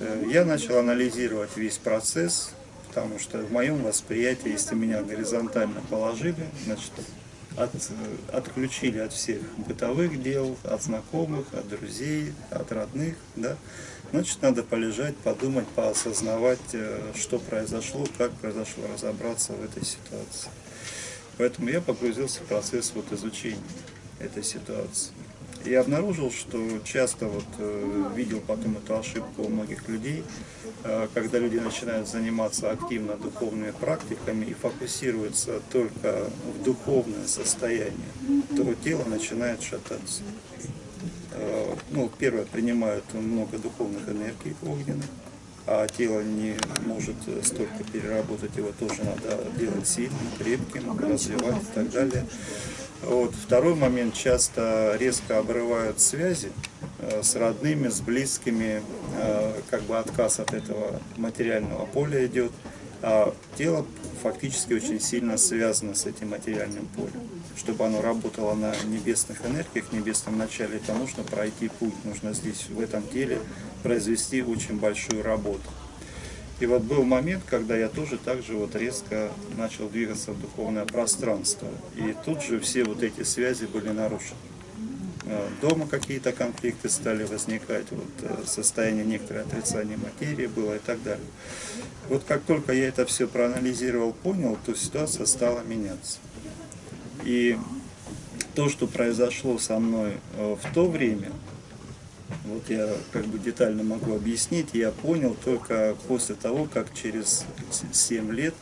Speaker 4: Э, Я начал анализировать весь процесс, потому что в моем восприятии, если меня горизонтально положили, значит, от, отключили от всех бытовых дел, от знакомых, от друзей, от родных, да, значит, надо полежать, подумать, поосознавать, э, что произошло, как произошло, разобраться в этой ситуации. Поэтому я погрузился в процесс вот изучения этой ситуации. И обнаружил, что часто вот э, видел потом эту ошибку у многих людей, э, когда люди начинают заниматься активно духовными практиками и фокусируются только в духовное состояние, то тело начинает шататься. Э, ну, первое, принимают много духовных энергий огненных, а тело не может столько переработать, его тоже надо делать сильным, крепким, развивать и так далее. Вот. Второй момент, часто резко обрывают связи э, с родными, с близкими, э, как бы отказ от этого материального поля идет, а тело фактически очень сильно связано с этим материальным полем. Чтобы оно работало на небесных энергиях, небесном начале, то нужно пройти путь, нужно здесь, в этом теле, произвести очень большую работу. И вот был момент, когда я тоже так же вот резко начал двигаться в духовное пространство. И тут же все вот эти связи были нарушены. Э, Дома какие-то конфликты стали возникать, вот э, состояние некоторое отрицания материи было и так далее. Вот как только я это все проанализировал, понял, то ситуация стала меняться. И то, что произошло со мной э, в то время, Вот я как бы детально могу объяснить. Я понял только после того, как через 7 лет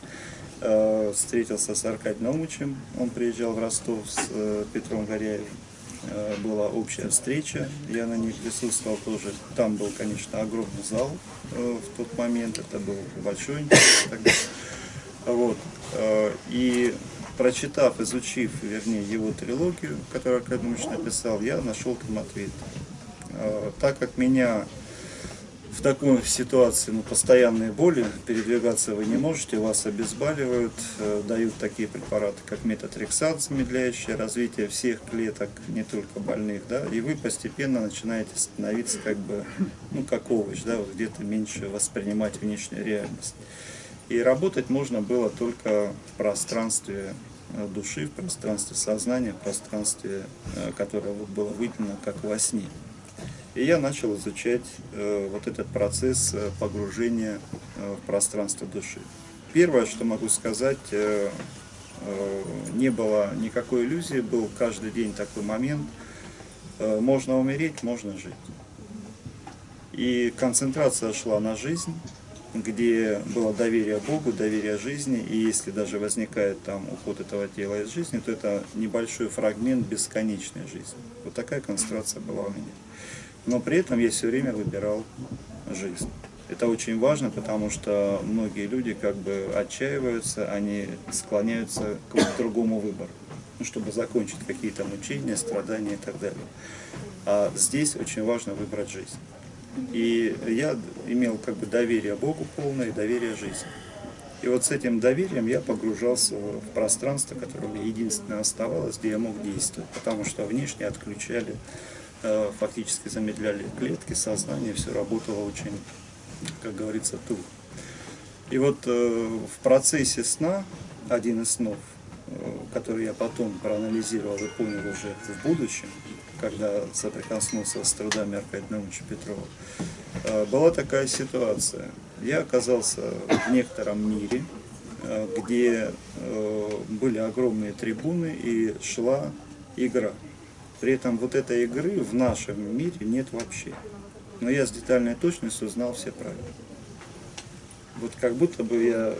Speaker 4: э, встретился с Аркадием Наумовичем. Он приезжал в Ростов с э, Петром Горяевым. Э, была общая встреча, я на ней присутствовал тоже. Там был, конечно, огромный зал э, в тот момент, это был большой тогда. Вот. э, И прочитав, изучив, вернее, его трилогию, которую Аркадий Наумович написал, я нашел там ответ. Э, Так как меня в такой ситуации, ну, постоянные боли, передвигаться вы не можете, вас обезболивают, э, дают такие препараты, как метатрексат, замедляющий развитие всех клеток, не только больных, да, и вы постепенно начинаете становиться как бы, ну, как овощ, да, вот где-то меньше воспринимать внешнюю реальность. И работать можно было только в пространстве э, души, в пространстве сознания, в пространстве, которое было выделено как во сне. И я начал изучать э, вот этот процесс э, погружения э, в пространство души. Первое, что могу сказать, э, э, не было никакой иллюзии, был каждый день такой момент. Э, можно умереть, можно жить. И концентрация шла на жизнь, где было доверие Богу, доверие жизни, и если даже возникает там уход этого тела из жизни, то это небольшой фрагмент бесконечной жизни. Вот такая концентрация была у меня. Но при этом я все время выбирал жизнь. Это очень важно, потому что многие люди как бы отчаиваются, они склоняются к другому выбору, ну, чтобы закончить какие-то мучения, страдания и так далее. А здесь очень важно выбрать жизнь. И я имел как бы доверие Богу полное доверие жизни. И вот с этим доверием я погружался в пространство, которое мне единственное оставалось, где я мог действовать, потому что внешне отключали, фактически замедляли клетки, сознание, все работало очень, как говорится, туго. И вот э, в процессе сна, один из снов, э, который я потом проанализировал и понял уже в будущем, когда соприкоснулся с трудами Аркадия Наумовича Петрова, э, была такая ситуация. Я оказался в некотором мире, э, где э, были огромные трибуны и шла игра. При этом вот этой игры в нашем мире нет вообще. Но я с детальной точностью знал все правила. Вот как будто бы я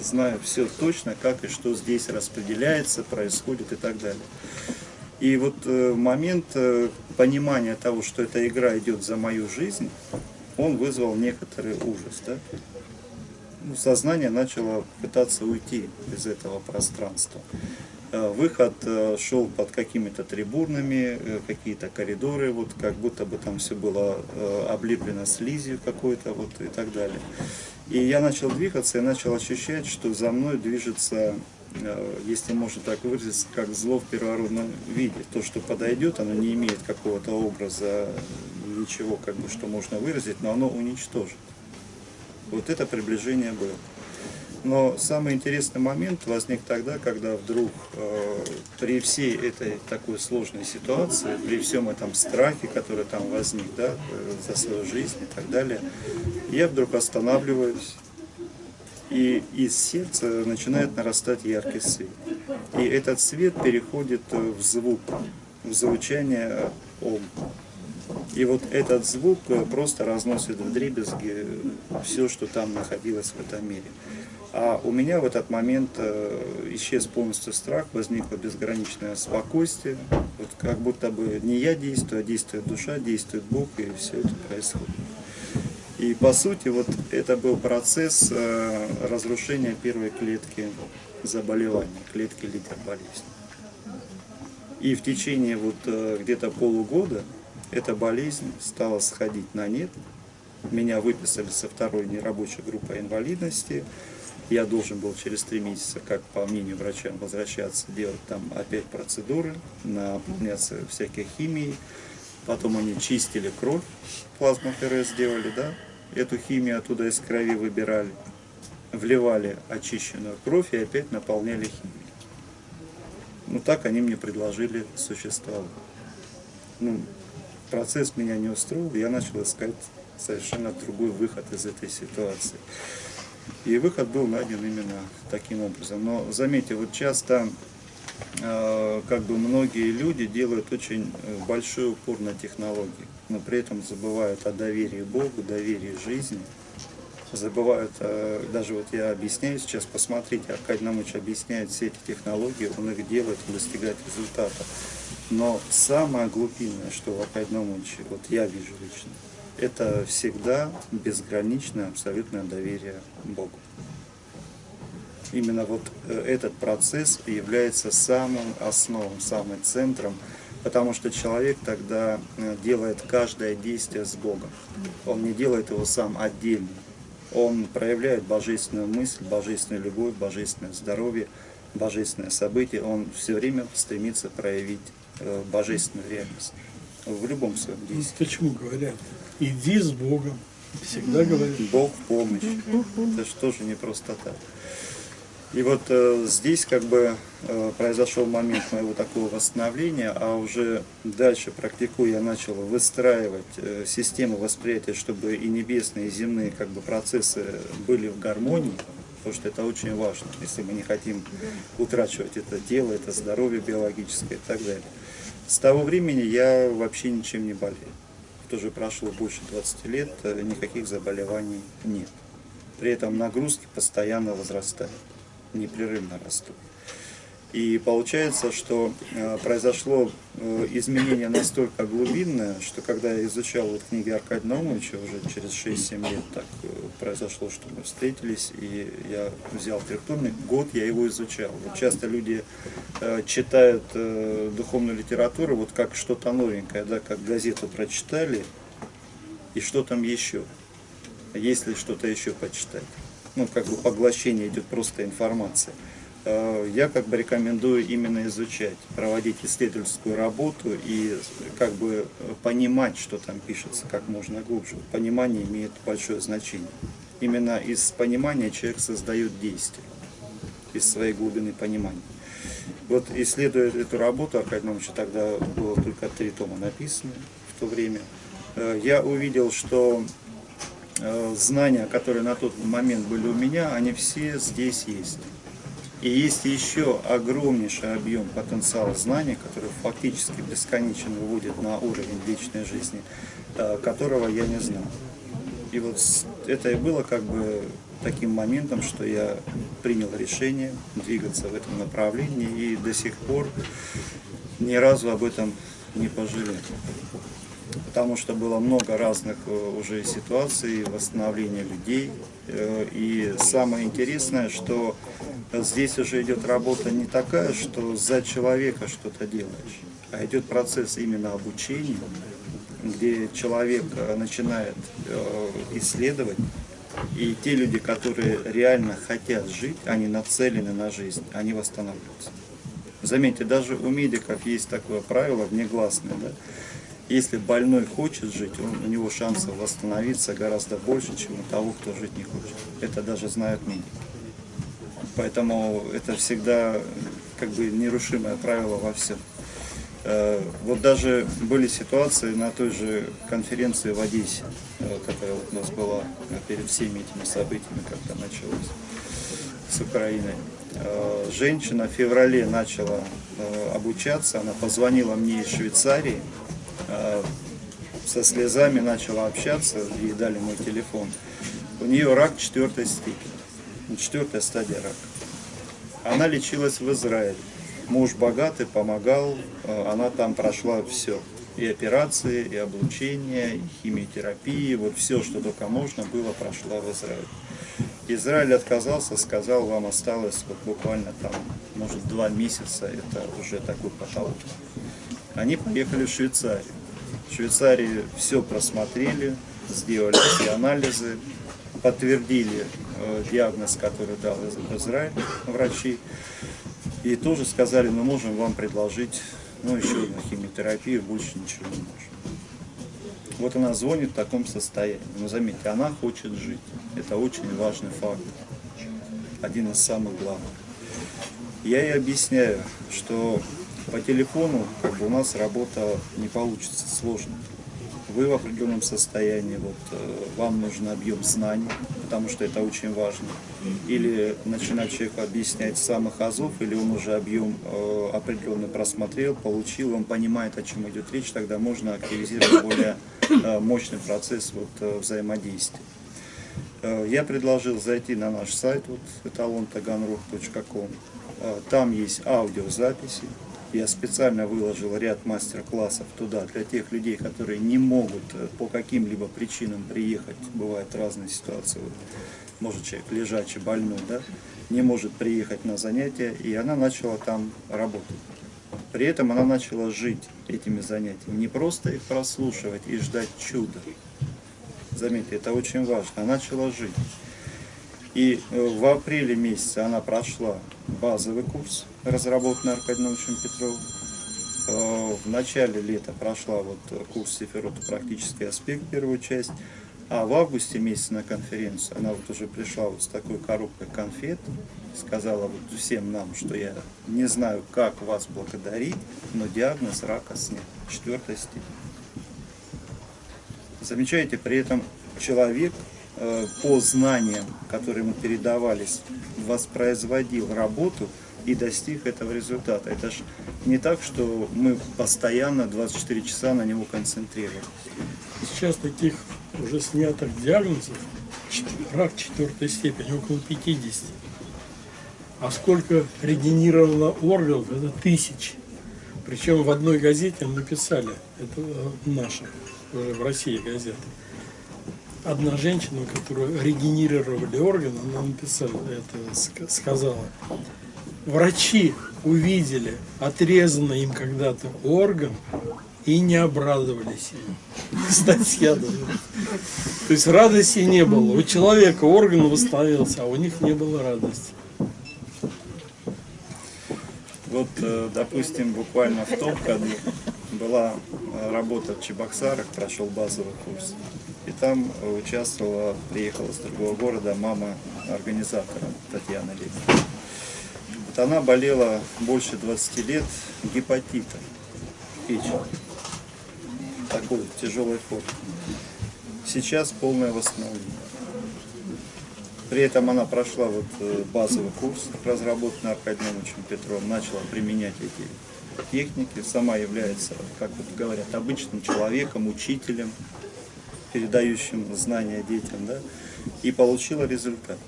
Speaker 4: знаю все точно, как и что здесь распределяется, происходит и так далее. И вот э, момент э, понимания того, что эта игра идет за мою жизнь, он вызвал некоторый ужас. Да? Ну, сознание начало пытаться уйти из этого пространства. Э, Выход э, шел под какими-то трибунами, э, какие-то коридоры, вот как будто бы там все было облеплено слизью какой-то вот и так далее. И я начал двигаться и начал ощущать, что за мной движется, если можно так выразиться, как зло в первородном виде. То, что подойдет, оно не имеет какого-то образа, ничего, как бы, что можно выразить, но оно уничтожит. Вот это приближение было. Но самый интересный момент возник тогда, когда вдруг э, при всей этой такой сложной ситуации, при всем этом страхе, который там возник да, э, за свою жизнь и так далее, я вдруг останавливаюсь, и из сердца начинает нарастать яркий свет. И этот свет переходит э, в звук, в звучание ом. И вот этот звук э, просто разносит в дребезги все, что там находилось в этом мире. А у меня в этот момент э, исчез полностью страх, возникло безграничное спокойствие. Вот как будто бы не я действую, а действует душа, действует Бог, и все это происходит. И по сути вот это был процесс э, разрушения первой клетки заболевания, клетки лидер болезни. И в течение вот э, где-то полугода эта болезнь стала сходить на нет. Меня выписали со второй нерабочей группы инвалидности. Я должен был через три месяца, как по мнению врача, возвращаться, делать там опять процедуры, наполняться всякой химией. Потом они чистили кровь, плазмоферез сделали, да, эту химию оттуда из крови выбирали, вливали очищенную кровь и опять наполняли химией. Ну так они мне предложили существовать. Ну, процесс меня не устроил, я начал искать совершенно другой выход из этой ситуации. И выход был найден именно таким образом. Но заметьте, вот часто э, как бы многие люди делают очень э, большой упор на технологии, но при этом забывают о доверии Богу, доверии жизни, забывают, э, даже вот я объясняю сейчас, посмотрите, Аркадий Намыч объясняет все эти технологии, он их делает, он достигает результата. Но самое глубинное, что в Аркадии Намыче, вот я вижу лично, это всегда безграничное абсолютное доверие Богу. Именно вот э, этот процесс является самым основным, самым центром, потому что человек тогда э, делает каждое действие с Богом. Он не делает его сам отдельно. Он проявляет божественную мысль, божественную любовь, божественное здоровье, божественное событие. Он все время стремится проявить э, божественную реальность в любом своем
Speaker 2: Ну,
Speaker 4: действии.
Speaker 2: Почему говорят? Иди с Богом. Всегда говорят.
Speaker 4: Бог в помощь. Это же тоже не просто так. И вот э, здесь как бы э, произошел момент моего такого восстановления, а уже дальше практикуя я начал выстраивать э, систему восприятия, чтобы и небесные, и земные как бы процессы были в гармонии, потому что это очень важно, если мы не хотим утрачивать это тело, это здоровье биологическое и так далее. С того времени я вообще ничем не болею. Тоже прошло больше 20 лет, э, никаких заболеваний нет. При этом нагрузки постоянно возрастают, непрерывно растут. И получается, что э, произошло э, изменение настолько глубинное, что когда я изучал вот книги Аркадия Наумовича, уже через 6-7 лет так э, произошло, что мы встретились, и я взял трехтомник, год я его изучал. Вот часто люди читают духовную литературу, вот как что-то новенькое, да, как газету прочитали, и что там еще, есть ли что-то еще почитать. Ну, как бы поглощение идет просто информация. Э, Я как бы рекомендую именно изучать, проводить исследовательскую работу и как бы понимать, что там пишется, как можно глубже. Понимание имеет большое значение. Именно из понимания человек создает действие, из своей глубины понимания. Вот исследуя эту работу, Аркадий Иванович, тогда было только три тома написаны в то время, э, я увидел, что э, знания, которые на тот момент были у меня, они все здесь есть. И есть еще огромнейший объем потенциала знаний, который фактически бесконечно выводит на уровень вечной жизни, э, которого я не знал. И вот это и было как бы таким моментом, что я принял решение двигаться в этом направлении и до сих пор ни разу об этом не пожалел. Потому что было много разных э, уже ситуаций, восстановления людей. Э, И самое интересное, что здесь уже идет работа не такая, что за человека что-то делаешь, а идет процесс именно обучения, где человек э, начинает э, исследовать, и те люди, которые реально хотят жить, они нацелены на жизнь, они восстанавливаются. Заметьте, даже у медиков есть такое правило внегласное, да? Если больной хочет жить, он, у него шансов восстановиться гораздо больше, чем у того, кто жить не хочет. Это даже знают медики. Поэтому это всегда как бы нерушимое правило во всем. Э, Вот даже были ситуации на той же конференции в Одессе, э, которая вот у нас была э, перед всеми этими событиями, когда началось с Украиной. Э, Женщина в феврале начала обучаться, она позвонила мне из Швейцарии, со слезами начала общаться, ей дали мой телефон. У нее рак четвертой степени, четвертая стадия рака. Она лечилась в Израиле. Муж богатый, помогал, э, она там прошла все. И операции, и облучение, и химиотерапии, вот все, что только можно было, прошла в Израиле. Израиль отказался, сказал, вам осталось вот буквально там, может, два месяца, это уже такой потолок. Они поехали в Швейцарию. В Швейцарии все просмотрели, сделали все анализы, подтвердили диагноз, который дал из- Израиль врачи. И тоже сказали, мы можем вам предложить ну, еще одну химиотерапию, больше ничего не можем. Вот она звонит в таком состоянии. Но заметьте, она хочет жить. Это очень важный факт. Один из самых главных. Я ей объясняю, что по телефону как бы, у нас работа не получится, сложно. Вы в определенном состоянии, вот э, вам нужен объем знаний, потому что это очень важно. Или начинать человеку объяснять самых азов, или он уже объем э, определенный просмотрел, получил, он понимает, о чем идет речь, тогда можно активизировать более э, мощный процесс вот, э, взаимодействия. Э, Я предложил зайти на наш сайт, вот, эталонтаганрог.ком. Э, Там есть аудиозаписи. Я специально выложил ряд мастер-классов туда для тех людей, которые не могут э, по каким-либо причинам приехать. Бывают разные ситуации. Может человек лежачий, больной, да, не может приехать на занятия, и она начала там работать. При этом она начала жить этими занятиями, не просто их прослушивать и ждать чуда. Заметьте, это очень важно. Она начала жить. И э, в апреле месяце она прошла базовый курс, разработанный Аркадием Ивановичем Петровым. Э, В начале лета прошла вот э, курс Сефирота «Практический аспект», первую часть. А в августе месяце на конференцию она вот уже пришла вот с такой коробкой конфет, сказала вот всем нам, что я не знаю, как вас благодарить, но диагноз рака снят, четвертой степени. Замечаете, при этом человек э, по знаниям, которые ему передавались, воспроизводил работу и достиг этого результата. Это же не так, что мы постоянно 24 часа на него концентрировались.
Speaker 2: Сейчас таких уже снятых диагнозов, рак четвертой степени, около 50. А сколько регенерировано органов, это тысячи. Причем в одной газете написали, это э, наша, уже в России газета, одна женщина, которую регенерировали органы, она написала, это ска- сказала, врачи увидели отрезанный им когда-то орган и не обрадовались им. Статья даже. То есть радости не было. У человека орган восстановился, а у них не было радости.
Speaker 4: Вот, э, допустим, буквально в том году была э, работа в Чебоксарах, прошел базовый курс. И там участвовала, приехала с другого города мама организатора Татьяна Лебедева. Она болела больше 20 лет гепатитом печени. Такой тяжелой формы. Сейчас полное восстановление. При этом она прошла вот э, базовый курс, разработанный Аркадием Ивановичем Петровым, начала применять эти техники, сама является, как вот говорят, обычным человеком, учителем, передающим знания детям, да, и получила результат.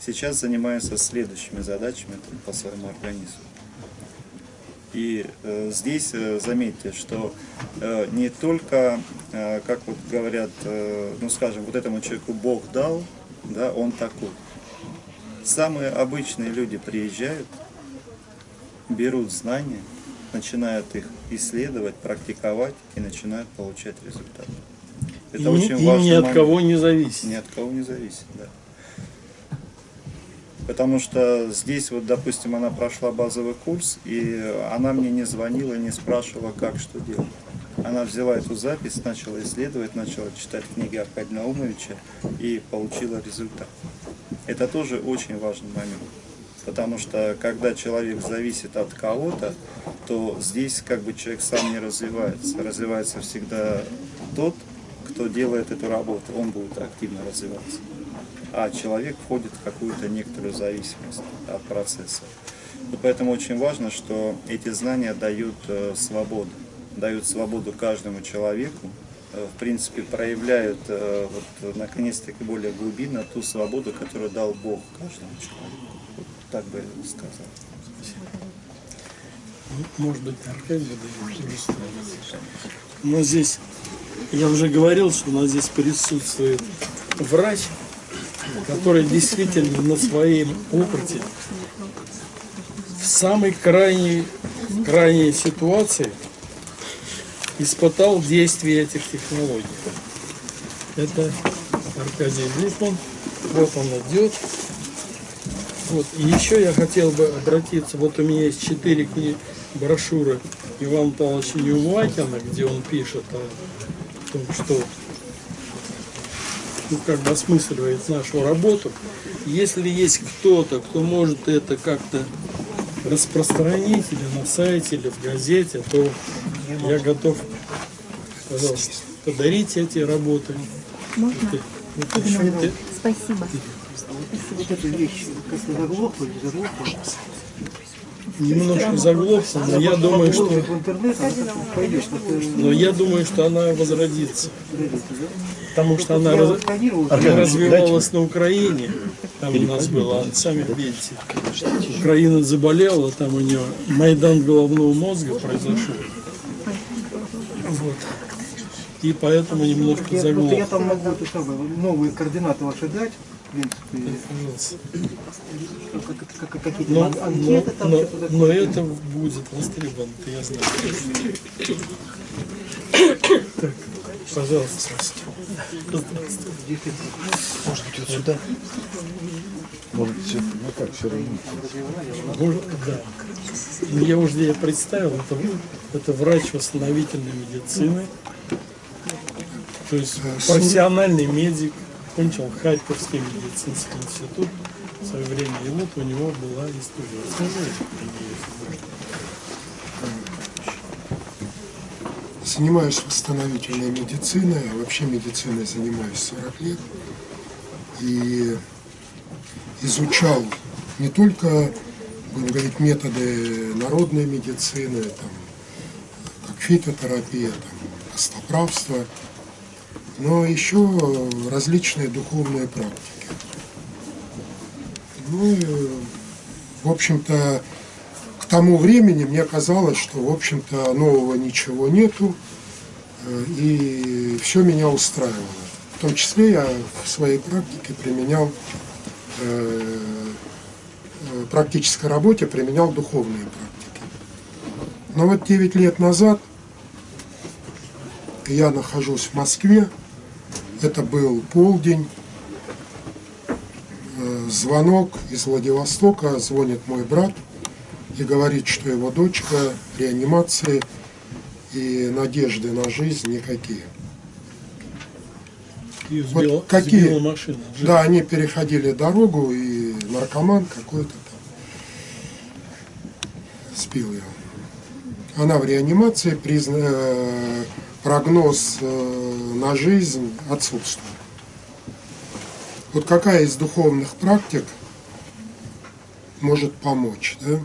Speaker 4: Сейчас занимается следующими задачами по своему организму. И э, здесь э, заметьте, что э, не только, э, как вот говорят, э, ну скажем, вот этому человеку Бог дал, да, он такой. Самые обычные люди приезжают, берут знания, начинают их исследовать, практиковать и начинают получать результат. Это
Speaker 2: и,
Speaker 4: очень
Speaker 2: и
Speaker 4: важный
Speaker 2: ни от
Speaker 4: момент.
Speaker 2: кого не зависит.
Speaker 4: Ни от кого не зависит, да. Потому что здесь, вот, допустим, она прошла базовый курс, и она мне не звонила, не спрашивала, как, что делать. Она взяла эту запись, начала исследовать, начала читать книги Аркадия Наумовича и получила результат. Это тоже очень важный момент. Потому что когда человек зависит от кого-то, то здесь как бы человек сам не развивается. Развивается всегда тот, кто делает эту работу, он будет активно развиваться. А человек входит в какую-то некоторую зависимость от процесса. И поэтому очень важно, что эти знания дают э, свободу, дают свободу каждому человеку, э, в принципе, проявляют э, вот, наконец-таки более глубинно ту свободу, которую дал Бог каждому человеку. Вот так бы я сказал.
Speaker 2: Может быть, Аркадий. Но здесь, я уже говорил, что у нас здесь присутствует врач, который действительно на своем опыте в самой крайней, крайней ситуации испытал действие этих технологий. Это Аркадий Гликман. Вот он идет. Вот. И еще я хотел бы обратиться, вот у меня есть четыре книги, брошюры Ивана Павловича Неумакина, где он пишет о том, что ну, как бы осмысливает нашу работу. Если есть кто-то, кто может это как-то распространить или на сайте, или в газете, то я готов, пожалуйста, подарить эти работы.
Speaker 5: Можно?
Speaker 2: Вот еще те-
Speaker 5: Спасибо.
Speaker 6: Вот эта вещь как-то заглохла, не заглохла.
Speaker 2: Немножко заглохла, но я думаю, что, но я думаю, что она возродится. Потому что она раз- развивалась на Украине. Там у нас было, сами видите, Украина заболела, там у нее Майдан головного мозга произошел. Вот. И поэтому немножко
Speaker 6: вот я
Speaker 2: заглох.
Speaker 6: там могу новые координаты ваши дать, принципе, какие-то
Speaker 2: Но, но,
Speaker 6: там,
Speaker 2: но,
Speaker 6: что-то
Speaker 2: но это будет востребовано, я знаю. Так, пожалуйста,
Speaker 3: Может быть, вот сюда? Может, все, ну как, все равно.
Speaker 2: Может, да. Ну, Я уже я представил, это, это врач восстановительной медицины, то есть профессиональный медик, кончил Харьковский медицинский институт в свое время, и вот у него была история. Можно.
Speaker 7: Занимаюсь восстановительной медициной, а вообще медициной занимаюсь 40 лет. И изучал не только, будем говорить, методы народной медицины, там, как фитотерапия, там, костоправство, но еще различные духовные практики. Ну и, в общем-то, к тому времени мне казалось, что, в общем-то, нового ничего нету, э, и все меня устраивало. В том числе я в своей практике применял, э, э, практической работе применял духовные практики. Но вот 9 лет назад я нахожусь в Москве, это был полдень, Э, звонок из Владивостока, звонит мой брат и говорит, что его дочка реанимации и надежды на жизнь никакие.
Speaker 2: И
Speaker 7: Вот
Speaker 2: сбила,
Speaker 7: какие?
Speaker 2: сбила машина.
Speaker 7: Да, они переходили дорогу, и наркоман какой-то там сбил ее. Она в реанимации, призна- э, прогноз э, на жизнь отсутствует. Вот какая из духовных практик может помочь, да?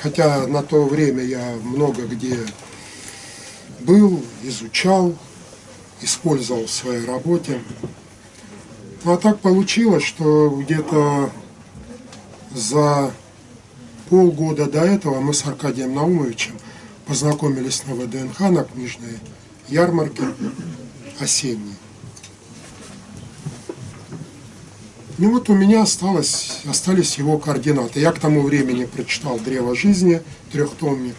Speaker 7: Хотя на то время я много где был, изучал, использовал в своей работе. Ну а так получилось, что где-то за полгода до этого мы с Аркадием Наумовичем познакомились на ВДНХ, на книжной ярмарке осенней. Ну вот у меня осталось, остались его координаты. Я к тому времени прочитал «Древо жизни», трехтомник.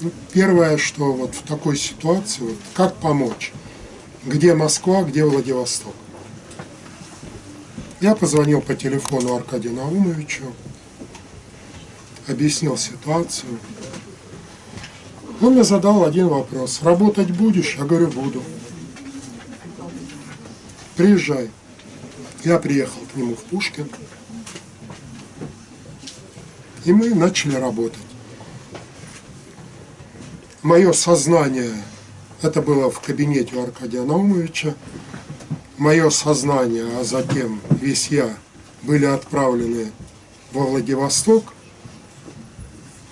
Speaker 7: Ну, первое, что вот в такой ситуации, вот, как помочь? Где Москва, где Владивосток? Я позвонил по телефону Аркадию Наумовичу, объяснил ситуацию. Он мне задал один вопрос. Работать будешь? Я говорю, буду. Приезжай. Я приехал к нему в Пушкин. И мы начали работать. Мое сознание, это было в кабинете у Аркадия Наумовича, мое сознание, а затем весь я были отправлены во Владивосток.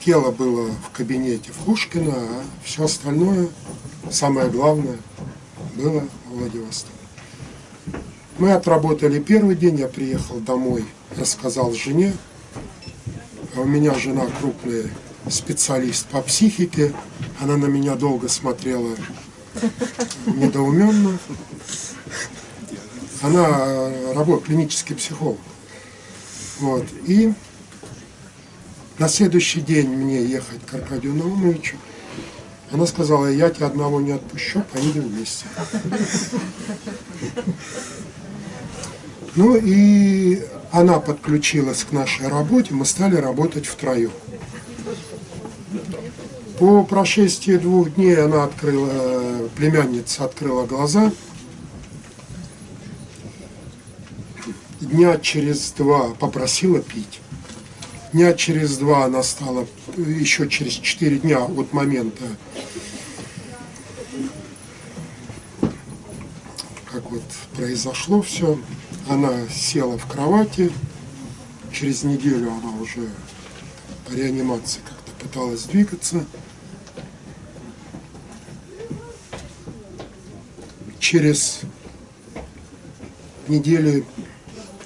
Speaker 7: Тело было в кабинете в Пушкина, а все остальное, самое главное, было в Владивостоке. Мы отработали первый день, я приехал домой, рассказал жене. А у меня жена крупный специалист по психике. Она на меня долго смотрела недоуменно. Она работает клинический психолог. Вот. И на следующий день мне ехать к Аркадию Наумовичу. Она сказала, я тебя одного не отпущу, поедем вместе. Ну и она подключилась к нашей работе, мы стали работать втроем. По прошествии двух дней она открыла, племянница открыла глаза. Дня через два попросила пить. Дня через два она стала, еще через четыре дня от момента, как вот произошло все, она села в кровати, через неделю она уже по реанимации как-то пыталась двигаться. Через недели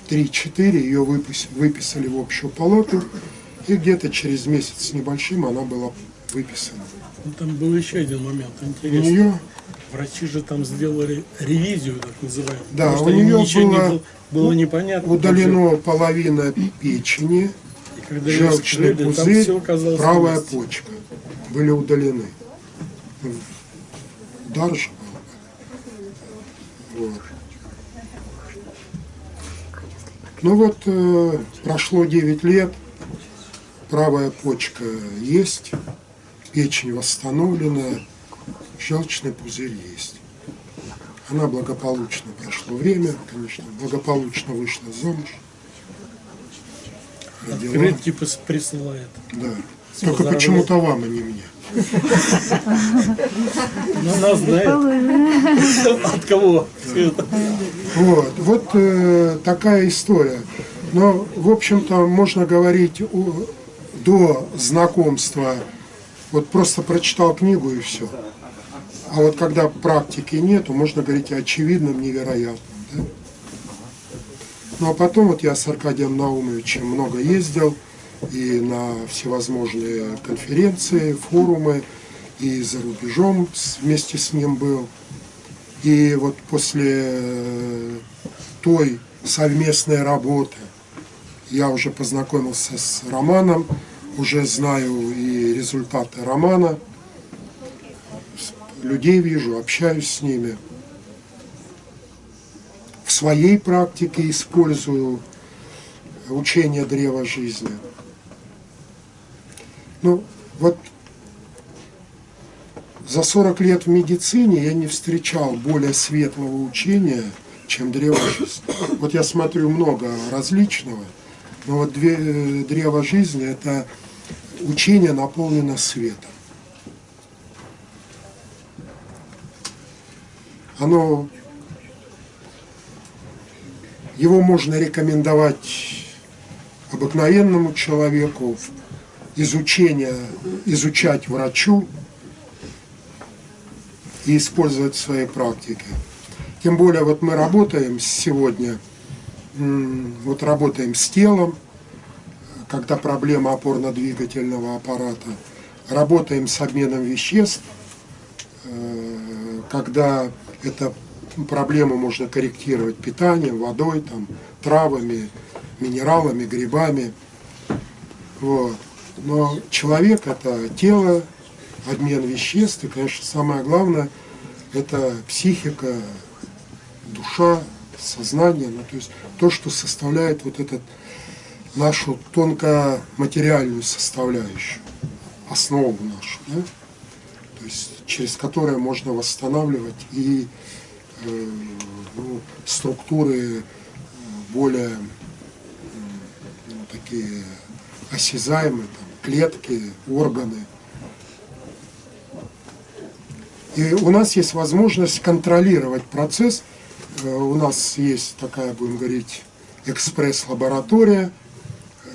Speaker 7: 3-4 ее выпис- выписали в общую палату, и где-то через месяц с небольшим она была выписана.
Speaker 2: Ну, Там был еще один момент
Speaker 7: У
Speaker 2: интересный.
Speaker 7: нее
Speaker 2: Врачи же там сделали ревизию, так называемую.
Speaker 7: Да,
Speaker 2: потому
Speaker 7: у неё
Speaker 2: ничего не
Speaker 7: было-
Speaker 2: было, было непонятно.
Speaker 7: удалено половина печени, желчный
Speaker 2: вскрыли,
Speaker 7: пузырь, правая
Speaker 2: месте.
Speaker 7: почка были удалены. Же был. Вот. Ну вот, э, прошло 9 лет, правая почка есть, печень восстановлена, желчный пузырь есть. Она благополучно прошло время, конечно, благополучно вышла замуж. Родила.
Speaker 2: Открытки присылает.
Speaker 7: Да. Только почему-то вам, а не мне.
Speaker 2: Но она знает, от кого.
Speaker 7: Вот, вот э, такая история. Но, в общем-то, можно говорить о- до знакомства, вот просто прочитал книгу и все. А вот когда практики нету, можно говорить о очевидном, невероятном. да. Ну а потом вот я с Аркадием Наумовичем много ездил и на всевозможные конференции, форумы, и за рубежом вместе с ним был. И вот после э, той совместной работы я уже познакомился с Романом, уже знаю и результаты романа, людей вижу, общаюсь с ними. В своей практике использую учение древа жизни. Ну, вот за 40 лет в медицине я не встречал более светлого учения, чем древо жизни. Вот я смотрю много различного, но вот две- э, древо жизни – это учение наполнено светом. Оно, его можно рекомендовать обыкновенному человеку, изучение, изучать врачу, и использовать в своей практике. Тем более вот мы работаем сегодня, вот работаем с телом, когда проблема опорно-двигательного аппарата, работаем с обменом веществ, э, когда эту проблему можно корректировать питанием, водой, там, травами, минералами, грибами. Вот. Но человек это тело, обмен веществ, и, конечно, самое главное это психика, душа, сознание, ну, то есть то, что составляет вот этот нашу тонко-материальную составляющую, основу нашу, да? то есть через которую можно восстанавливать и э, ну, структуры э, более ну, такие осязаемые, там, клетки, органы. И у нас есть возможность контролировать процесс. Э, У нас есть такая, будем говорить, экспресс-лаборатория,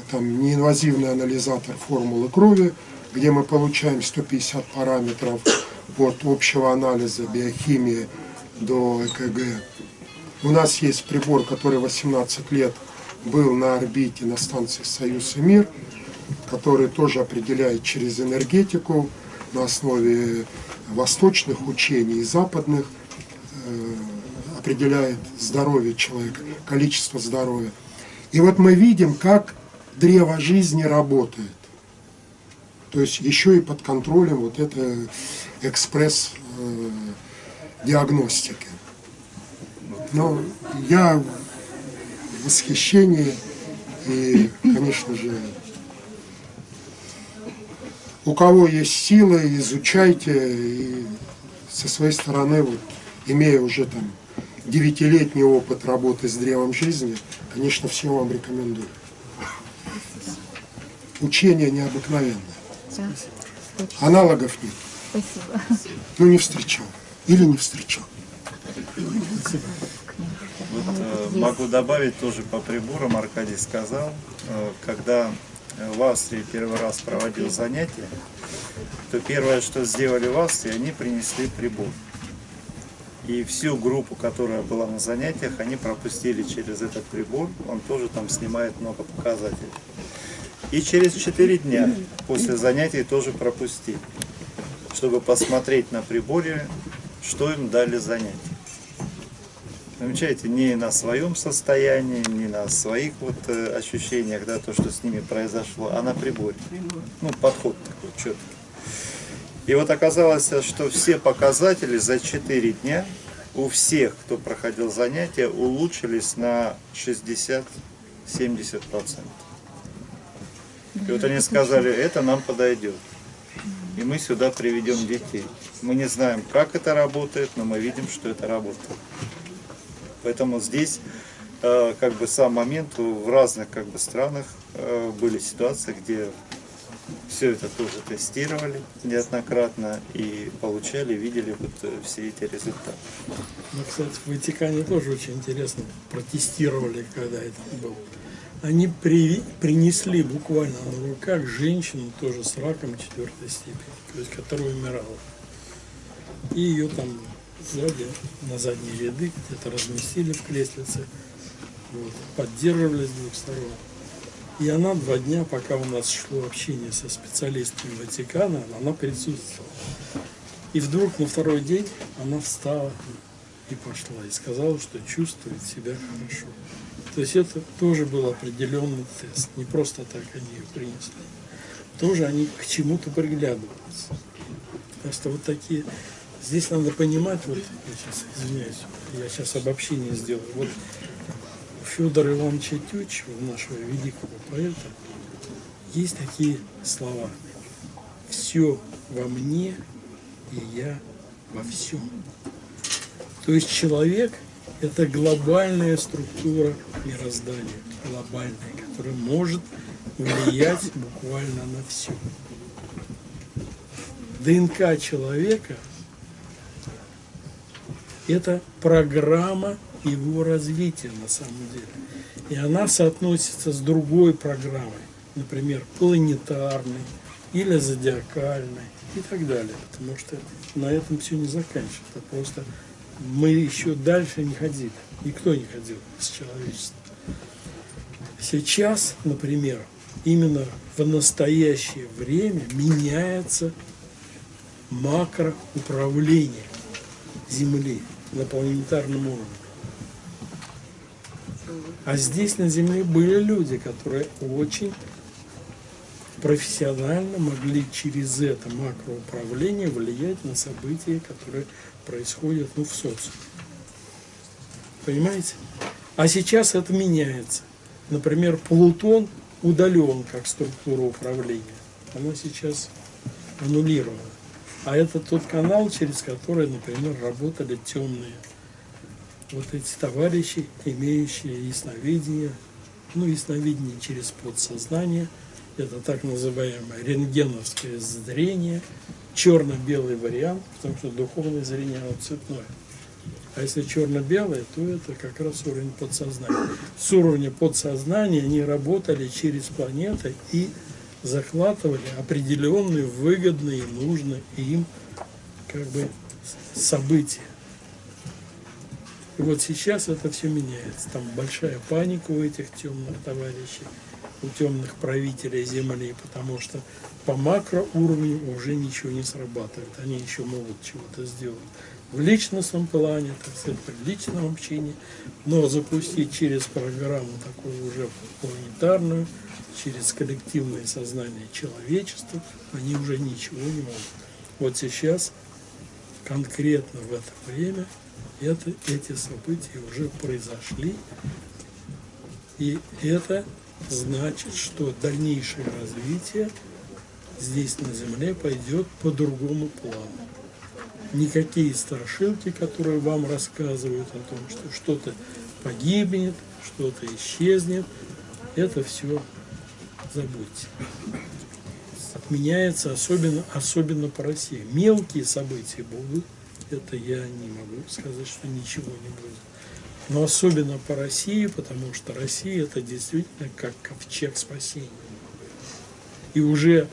Speaker 7: там неинвазивный анализатор формулы крови, где мы получаем 150 параметров от общего анализа биохимии до ЭКГ. У нас есть прибор, который 18 лет был на орбите на станции «Союз и мир», который тоже определяет через энергетику на основе восточных учений и западных, э, определяет здоровье человека, количество здоровья. И вот мы видим, как древо жизни работает. То есть еще и под контролем вот этой экспресс-диагностики. Но я в восхищении и, конечно же, у кого есть силы, изучайте. И со своей стороны, вот, имея уже там девятилетний опыт работы с древом жизни, конечно, всем вам рекомендую. учение необыкновенное.
Speaker 5: Да.
Speaker 7: Аналогов нет.
Speaker 5: Спасибо.
Speaker 7: Ну, не встречал. Или не встречал.
Speaker 4: Вот, э, могу добавить тоже по приборам, Аркадий сказал, э, когда в Австрии первый раз проводил занятия, то первое, что сделали в Австрии, они принесли прибор. И всю группу, которая была на занятиях, они пропустили через этот прибор, он тоже там снимает много показателей. И через 4 дня после занятий тоже пропустили, чтобы посмотреть на приборе, что им дали занятия. Замечаете, не на своем состоянии, не на своих вот э, ощущениях, да, то, что с ними произошло, а на приборе. Ну, подход такой четкий. И вот оказалось, что все показатели за 4 дня у всех, кто проходил занятия, улучшились на 60-70%. И вот они сказали, это нам подойдет. И мы сюда приведем детей. Мы не знаем, как это работает, но мы видим, что это работает. Поэтому здесь э, как бы сам момент в разных как бы странах э, были ситуации, где все это тоже тестировали неоднократно и получали, видели вот э, все эти результаты.
Speaker 2: Ну, кстати, в Ватикане тоже очень интересно протестировали, когда это было. Они при, принесли буквально на руках женщину тоже с раком четвертой степени, то есть которая умирала. И ее там сзади, на задние ряды где-то разместили в креслице, вот, поддерживали с двух сторон. И она два дня, пока у нас шло общение со специалистами Ватикана, она присутствовала. И вдруг на второй день она встала и пошла, и сказала, что чувствует себя хорошо. То есть это тоже был определенный тест, не просто так они ее принесли. Тоже они к чему-то приглядываются. Просто вот такие Здесь надо понимать, вот я сейчас извиняюсь, я сейчас обобщение сделаю. Вот у Федора Ивановича Тютчева, нашего великого поэта, есть такие слова. Все во мне, и я во всем. То есть человек – это глобальная структура мироздания, глобальная, которая может влиять буквально на все. ДНК человека – это программа его развития на самом деле. И она соотносится с другой программой, например, планетарной или зодиакальной и так далее. Потому что на этом все не заканчивается. Просто мы еще дальше не ходили. Никто не ходил с человечеством. Сейчас, например, именно в настоящее время меняется макроуправление Земли на планетарном уровне. А здесь на Земле были люди, которые очень профессионально могли через это макроуправление влиять на события, которые происходят ну, в социуме. Понимаете? А сейчас это меняется. Например, Плутон удален как структура управления. Она сейчас аннулирована. А это тот канал, через который, например, работали темные вот эти товарищи, имеющие ясновидение, ну, ясновидение через подсознание, это так называемое рентгеновское зрение, черно-белый вариант, потому что духовное зрение, оно цветное. А если черно-белое, то это как раз уровень подсознания. С уровня подсознания они работали через планеты и захватывали определенные выгодные, нужные им как бы события. И вот сейчас это все меняется. Там большая паника у этих темных товарищей, у темных правителей Земли, потому что по макроуровню уже ничего не срабатывает. Они еще могут чего-то сделать в личностном плане, так сказать, в личном общении, но запустить через программу такую уже планетарную, через коллективное сознание человечества, они уже ничего не могут. Вот сейчас, конкретно в это время, это, эти события уже произошли, и это значит, что дальнейшее развитие здесь на Земле пойдет по другому плану. Никакие страшилки, которые вам рассказывают о том, что что-то погибнет, что-то исчезнет, это все забудьте. Отменяется особенно, особенно по России. Мелкие события будут, это я не могу сказать, что ничего не будет. Но особенно по России, потому что Россия это действительно как ковчег спасения. И уже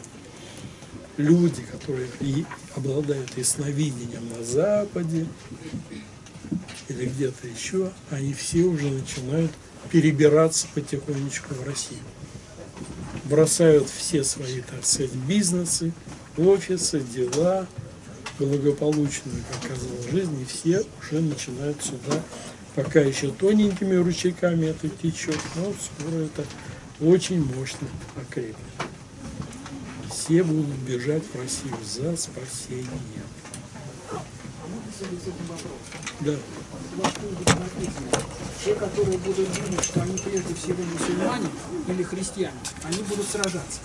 Speaker 2: люди, которые и обладают ясновидением на Западе или где-то еще, они все уже начинают перебираться потихонечку в Россию. Бросают все свои, так сказать, бизнесы, офисы, дела, благополучную, как казалось, жизнь, и все уже начинают сюда, пока еще тоненькими ручейками это течет, но скоро это очень мощно окрепнет. Все будут бежать в Россию за спасением. Да.
Speaker 5: Те, которые будут думать, что они прежде всего мусульмане или христиане, они будут сражаться.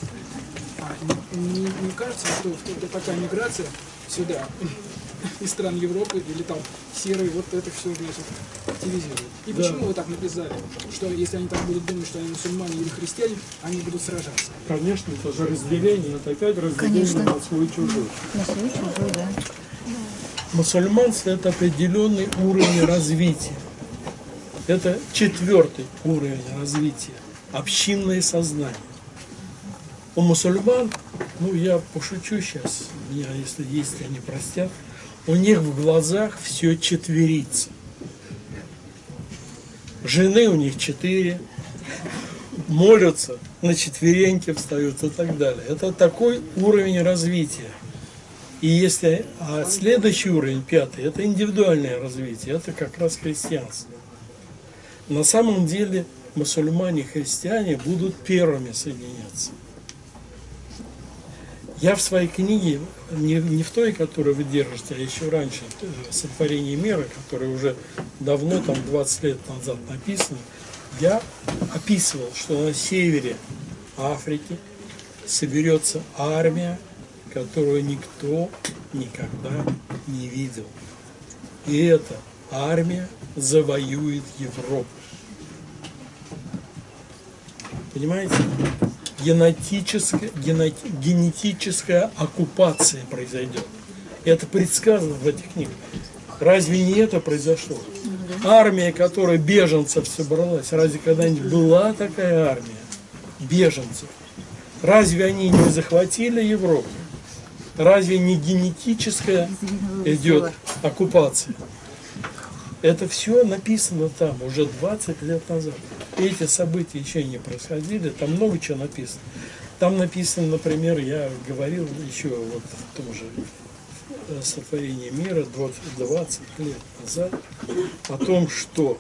Speaker 5: А не, не- не кажется, что это такая миграция сюда из стран Европы или там серые, вот это все вот активизирует. И почему вы так написали, что если они так будут думать, что они мусульмане или христиане, они будут сражаться?
Speaker 2: Конечно, это же разделение, это опять разделение на свой и чужой.
Speaker 8: На свой чужой, да.
Speaker 2: Мусульманство – это определенный уровень развития. Это четвертый уровень развития – общинное сознание. У мусульман, ну я пошучу сейчас, меня если есть, они простят, у них в глазах все четверится. Жены у них четыре, молятся, на четвереньки встают и так далее. Это такой уровень развития. И если а следующий уровень, пятый, это индивидуальное развитие, это как раз христианство. На самом деле мусульмане и христиане будут первыми соединяться. Я в своей книге, не, не в той, которую вы держите, а еще раньше, «Сотворение мира», которая уже давно, там 20 лет назад написана, я описывал, что на севере Африки соберется армия, которую никто никогда не видел. И эта армия завоюет Европу. Понимаете? Генетическая, генети- генетическая оккупация произойдет. Это предсказано в этих книгах. Разве не это произошло? Армия, которая беженцев собралась, разве когда-нибудь была такая армия беженцев? Разве они не захватили Европу? Разве не генетическая идет оккупация? Это все написано там уже 20 лет назад. Эти события еще не происходили, там много чего написано. Там написано, например, я говорил еще вот в том же э, сотворении мира 20, 20 лет назад о том, что,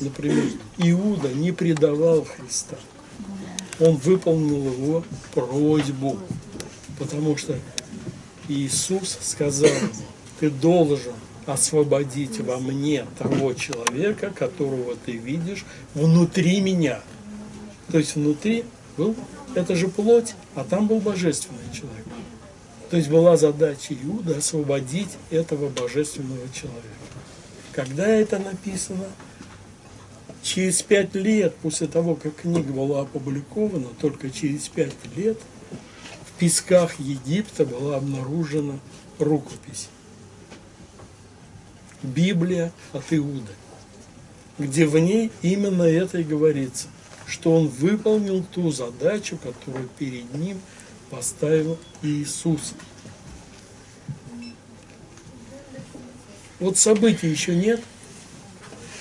Speaker 2: например, Иуда не предавал Христа. Он выполнил его просьбу, потому что Иисус сказал ему, ты должен освободить во мне того человека, которого ты видишь внутри меня. То есть внутри был, это же плоть, а там был божественный человек. То есть была задача Иуда освободить этого божественного человека. Когда это написано? Через пять лет после того, как книга была опубликована, только через пять лет песках Египта была обнаружена рукопись. Библия от Иуды, где в ней именно это и говорится, что он выполнил ту задачу, которую перед ним поставил Иисус. Вот событий еще нет,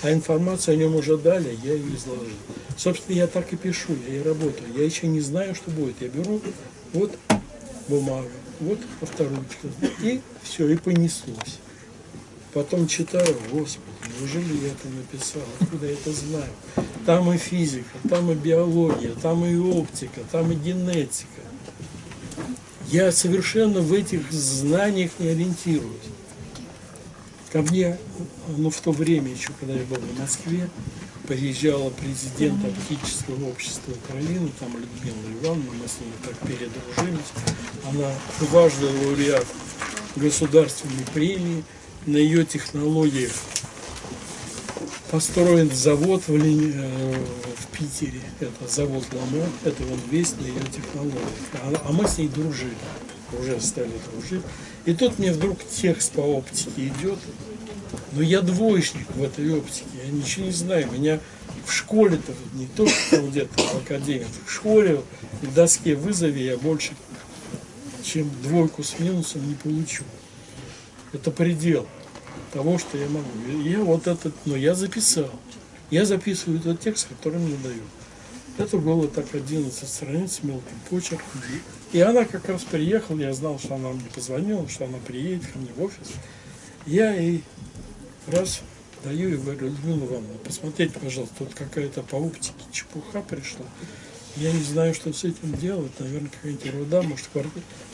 Speaker 2: а информацию о нем уже дали, я ее изложил. Собственно, я так и пишу, я и работаю. Я еще не знаю, что будет. Я беру вот бумагу, вот авторучка, и все, и понеслось. Потом читаю, господи, неужели я это написал, откуда я это знаю? Там и физика, там и биология, там и оптика, там и генетика. Я совершенно в этих знаниях не ориентируюсь. Ко мне, ну в то время еще, когда я был в Москве, приезжала президент оптического общества Украины, там Людмила Ивановна, мы с ней так передружились. Она дважды лауреат государственной премии, на ее технологиях построен завод в, Лени- э, в Питере. Это завод Ламо, это он весь на ее технологиях. А, а мы с ней дружили, уже стали дружить. И тут мне вдруг текст по оптике идет. Но я двоечник в этой оптике, я ничего не знаю. Меня в школе-то, не только где-то в академии, в школе в доске вызови я больше, чем двойку с минусом не получу. Это предел того, что я могу. И Я вот этот, но я записал. Я записываю этот текст, который мне дают. Это было так 11 страниц мелким почерком. И она как раз приехала, я знал, что она мне позвонила, что она приедет ко мне в офис. Я ей раз даю и говорю, Людмила Ивановна, посмотрите, пожалуйста, тут какая-то по оптике чепуха пришла. Я не знаю, что с этим делать. Наверное, какая-нибудь ерунда, может, в кор-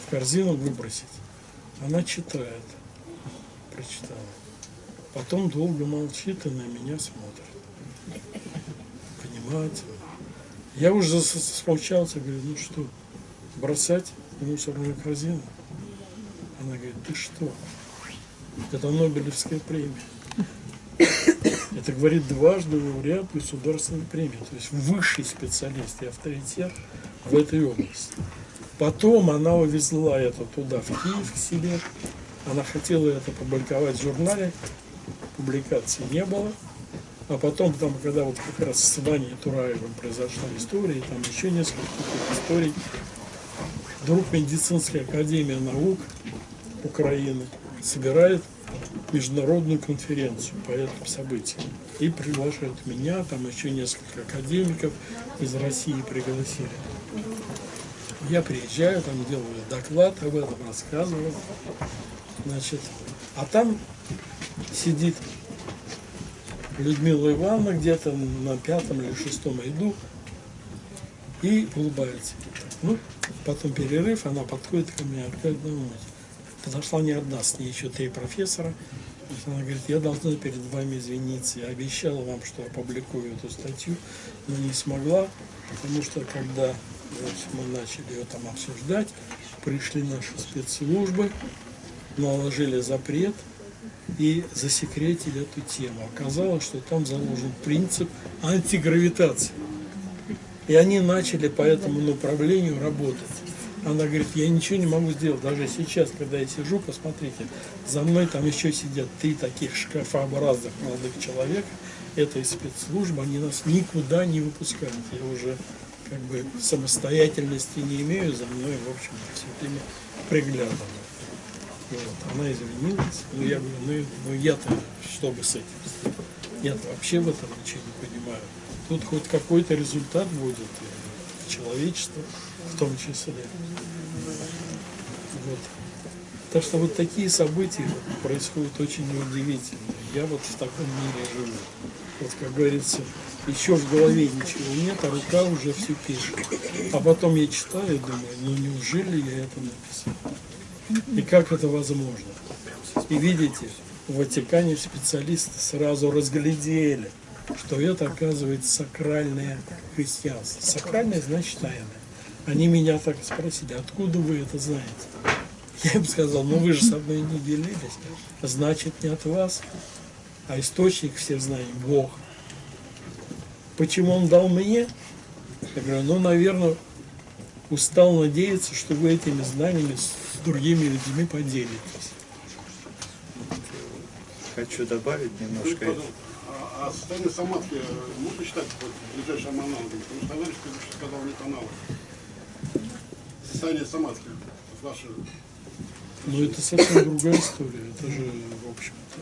Speaker 2: в корзину выбросить. Она читает. Прочитала. Потом долго молчит и на меня смотрит. Понимаете? Я уже смолчался, говорю, ну что, бросать в мусорную корзину? Она говорит, ты что? Это Нобелевская премия. Это, говорит, дважды лауреат государственной премии. То есть высший специалист и авторитет в этой области. Потом она увезла это туда, в Киев, к себе. Она хотела это публиковать в журнале. Публикации не было. А потом, там, когда вот как раз с Ваней Тураевым произошла история, и там еще несколько историй, вдруг медицинская академия наук Украины собирает международную конференцию по этому событию. И приглашают меня, там еще несколько академиков из России пригласили. Я приезжаю, там делаю доклад об этом, рассказываю. Значит, а там сидит Людмила Ивановна где-то на пятом или шестом ряду и улыбается. Ну, потом перерыв, она подходит ко мне, Аркадий Наумович. Подошла не одна, с ней еще три профессора. Она говорит, я должна перед вами извиниться. Я обещала вам, что опубликую эту статью, но не смогла, потому что когда вот, мы начали ее там обсуждать, пришли наши спецслужбы, наложили запрет и засекретили эту тему. Оказалось, что там заложен принцип антигравитации. И они начали по этому направлению работать. Она говорит, я ничего не могу сделать. Даже сейчас, когда я сижу, посмотрите, за мной там еще сидят три таких шкафообразных молодых человека. Это из спецслужб, они нас никуда не выпускают. Я уже как бы самостоятельности не имею, за мной, в общем, все время приглядывают. Вот, она извинилась, но я говорю, ну, ну я-то что бы с этим сделать? Я-то вообще в этом ничего не понимаю. Тут хоть какой-то результат будет, в том числе. Вот. Так что вот такие события происходят очень неудивительно. Я вот в таком мире живу. Вот, как говорится, еще в голове ничего нет, а рука уже все пишет. А потом я читаю и думаю, ну неужели я это написал? И как это возможно? И видите, в Ватикане специалисты сразу разглядели, что это оказывается сакральное христианство. Сакральное значит тайное. Они меня так спросили, откуда вы это знаете? Я им сказал, ну вы же со мной не делились, значит не от вас, а источник всех знаний – Бог. Почему Он дал мне? Я говорю, ну, наверное, устал надеяться, что вы этими знаниями с другими людьми поделитесь.
Speaker 4: Хочу добавить немножко.
Speaker 8: А, а состояние самадхи э, можно считать вот, ближайшим аналогом? Потому что товарищ сказал, нет аналога. Состояние самадхи. Ваше...
Speaker 2: Но это совсем другая история. Это же, в общем-то,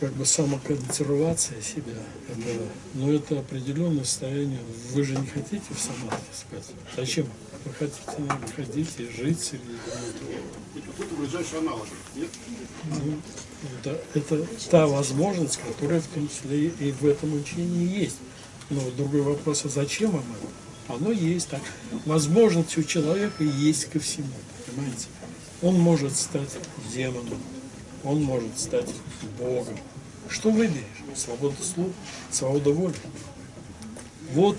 Speaker 2: как бы самоконсервация себя. Это, но это определенное состояние. Вы же не хотите в самадхи спать. Зачем? Вы хотите, наверное, ходить и жить среди этого.
Speaker 8: Какой-то ближайший аналог. Нет?
Speaker 2: Ну, да, это та возможность, которая в том числе и в этом учении есть. Но другой вопрос, а зачем вам это? Оно есть так. Возможность у человека есть ко всему, понимаете? Он может стать демоном, он может стать Богом. Что выберешь? Свобода слова, свобода воли. Вот,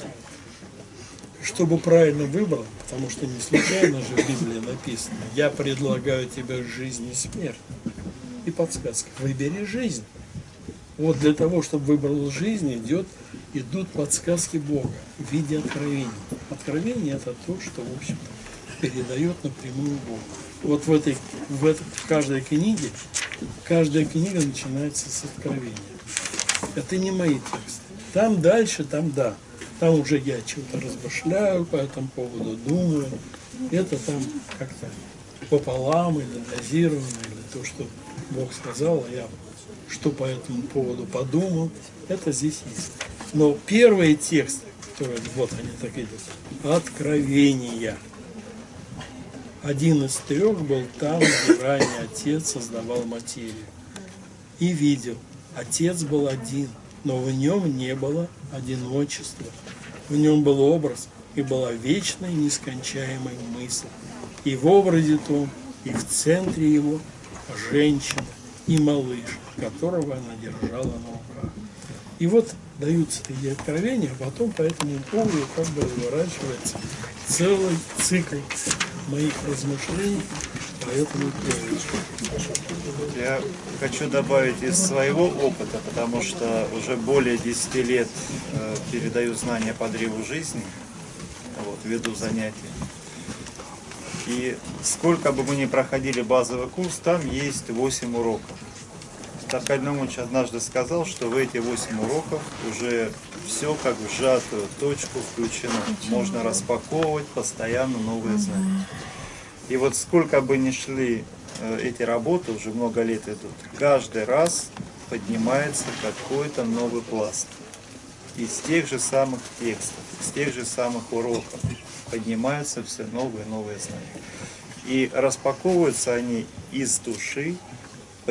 Speaker 2: чтобы правильно выбрал, потому что не случайно же в Библии написано, я предлагаю тебе жизнь и смерть и подсказка. Выбери жизнь. Вот для того, чтобы выбрал жизнь, идет, идут подсказки Бога в виде откровений. Откровение это то, что, в общем-то, передает напрямую Бог. Вот в этой, в этой, в каждой книге, каждая книга начинается с откровения. Это не мои тексты. Там дальше, там да. Там уже я что-то размышляю по этому поводу, думаю. Это там как-то пополам или дозировано, или то, что Бог сказал, а я что по этому поводу подумал, это здесь есть. Но первые тексты, которые, вот они так идут, откровения. Один из трех был там, где ранее Отец создавал материю. И видел, Отец был один, но в нем не было одиночества. В нем был образ и была вечная нескончаемая мысль. И в образе том, и в центре его женщина и малыш, которого она держала на руках. И вот даются такие откровения, а потом по этому поводу как бы разворачивается целый цикл моих размышлений по этому поводу.
Speaker 4: Я хочу добавить из своего опыта, потому что уже более 10 лет э, передаю знания по древу жизни, вот, веду занятия. И сколько бы мы ни проходили базовый курс, там есть 8 уроков. Таркаль Наумович однажды сказал, что в эти 8 уроков уже все как в сжатую точку включено. Можно распаковывать постоянно новые знания. И вот сколько бы ни шли э, эти работы, уже много лет идут, каждый раз поднимается какой-то новый пласт. Из тех же самых текстов, из тех же самых уроков поднимаются все новые и новые знания. И распаковываются они из души,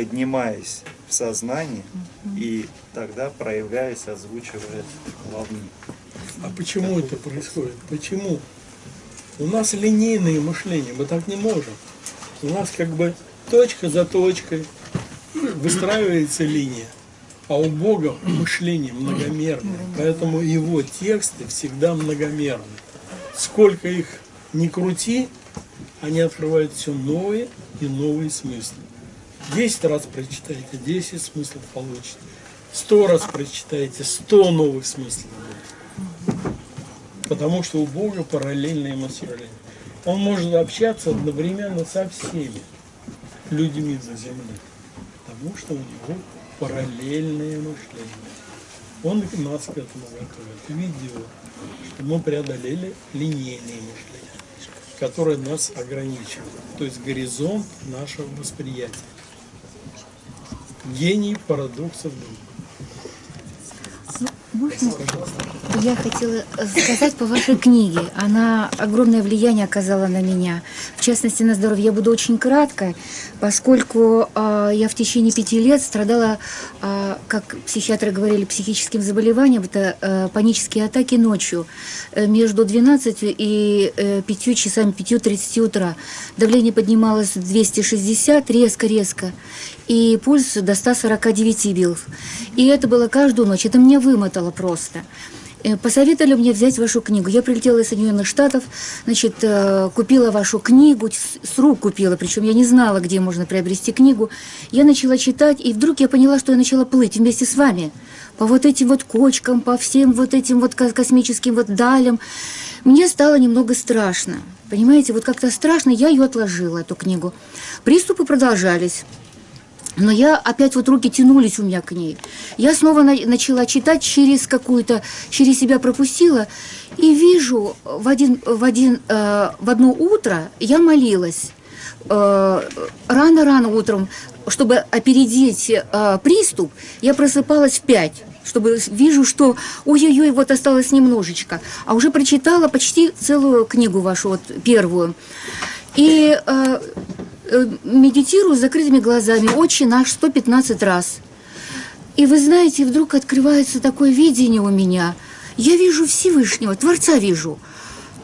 Speaker 4: поднимаясь в сознании, и тогда, проявляясь, озвучивает волны.
Speaker 2: А почему это происходит? Почему? У нас линейное мышление, мы так не можем. У нас как бы точка за точкой выстраивается линия. А у Бога мышление многомерное, поэтому его тексты всегда многомерны. Сколько их не крути, они открывают все новые и новые смыслы. Десять раз прочитаете, десять смыслов получите. Сто раз прочитаете, сто новых смыслов будет. Потому что у Бога параллельное мышление. Он может общаться одновременно со всеми людьми за землей. Потому что у него параллельное мышление. Он нас к этому готовит. Видео, что мы преодолели линейное мышление, которое нас ограничивает. То есть горизонт нашего восприятия. Гений парадоксов
Speaker 9: Можно? Я хотела сказать по вашей книге. Она огромное влияние оказала на меня. В частности, на здоровье. Я буду очень кратко, поскольку э, я в течение пяти лет страдала, э, как психиатры говорили, психическим заболеванием. Это э, панические атаки ночью э, между 12 и э, 5 часами, 5.30 утра. Давление поднималось 260, резко-резко. И пульс до 149 бил. И это было каждую ночь. Это меня вымотало просто. Э, Посоветовали мне взять вашу книгу. Я прилетела из Соединенных Штатов, значит, э, купила вашу книгу, с рук купила, причем я не знала, где можно приобрести книгу. Я начала читать, и вдруг я поняла, что я начала плыть вместе с вами по вот этим вот кочкам, по всем вот этим вот ко- космическим вот далям. Мне стало немного страшно. Понимаете, вот как-то страшно, я ее отложила, эту книгу. Приступы продолжались. Но я опять вот руки тянулись у меня к ней. Я снова на- начала читать через какую-то, через себя пропустила. И вижу в, один, в, один, э, в одно утро я молилась. Э, Рано-рано утром, чтобы опередить э, приступ, я просыпалась в пять чтобы вижу, что ой-ой-ой, вот осталось немножечко. А уже прочитала почти целую книгу вашу, вот первую. И э, э, медитирую с закрытыми глазами, отче наш 115 раз. И вы знаете, вдруг открывается такое видение у меня. Я вижу Всевышнего, Творца вижу.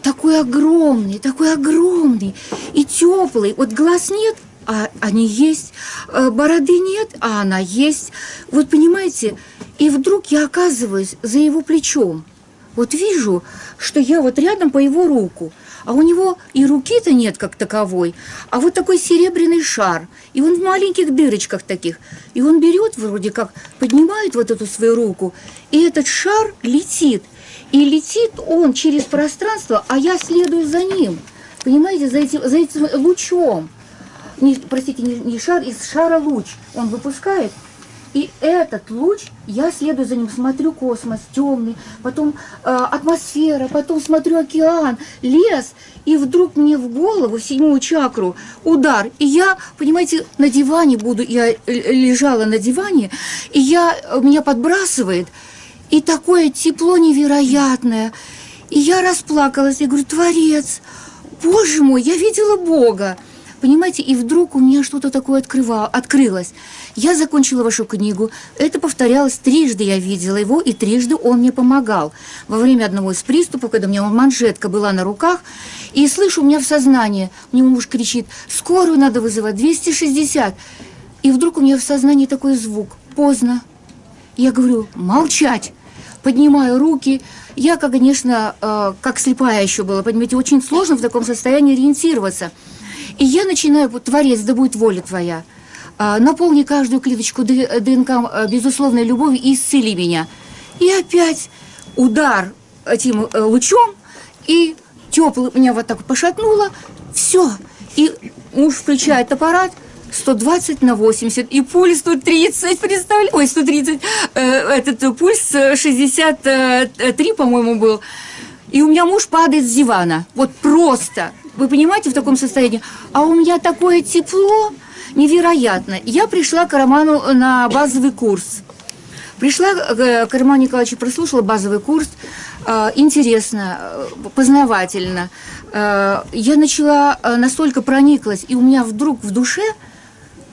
Speaker 9: Такой огромный, такой огромный и теплый. Вот глаз нет, а они есть. Э, Бороды нет, а она есть. Вот понимаете, и вдруг я оказываюсь за его плечом. вот вижу, что я вот рядом по его руку, а у него и руки-то нет как таковой, а вот такой серебряный шар, и он в маленьких дырочках таких, и он берет вроде как, поднимает вот эту свою руку, и этот шар летит, и летит он через пространство, а я следую за ним, понимаете, за этим, за этим лучом, не, простите, не, не шар, из шара луч он выпускает, и этот луч, я следую за ним, смотрю космос темный, потом э, атмосфера, потом смотрю океан, лес, и вдруг мне в голову, в седьмую чакру, удар. И я, понимаете, на диване буду, я лежала на диване, и я, меня подбрасывает, и такое тепло невероятное. И я расплакалась, я говорю, Творец, Боже мой, я видела Бога. Понимаете, и вдруг у меня что-то такое открыва, открылось. Я закончила вашу книгу. Это повторялось трижды, я видела его, и трижды он мне помогал. Во время одного из приступов, когда у меня манжетка была на руках, и слышу, у меня в сознании, мне муж кричит, скорую надо вызывать, 260. И вдруг у меня в сознании такой звук, поздно. Я говорю, молчать. Поднимаю руки. Я, конечно, э, как слепая еще была, понимаете, очень сложно в таком состоянии ориентироваться. И я начинаю, вот, Творец, да будет воля твоя. А, наполни каждую клеточку ДНК э, безусловной любовью и исцели меня. И опять удар этим э, лучом, и теплый меня вот так пошатнуло. Все. И муж включает аппарат, 120 на 80, и пульс 130, представляете? Ой, 130, э, этот э, пульс э, 63, по-моему, был. И у меня муж падает с дивана. Вот просто. Вы понимаете, в таком состоянии? А у меня такое тепло невероятно. Я пришла к Роману на базовый курс. Пришла э, к Роману Николаевичу, прослушала базовый курс. Э, Интересно, э, познавательно. Э, Я начала, э, настолько прониклась, и у меня вдруг в душе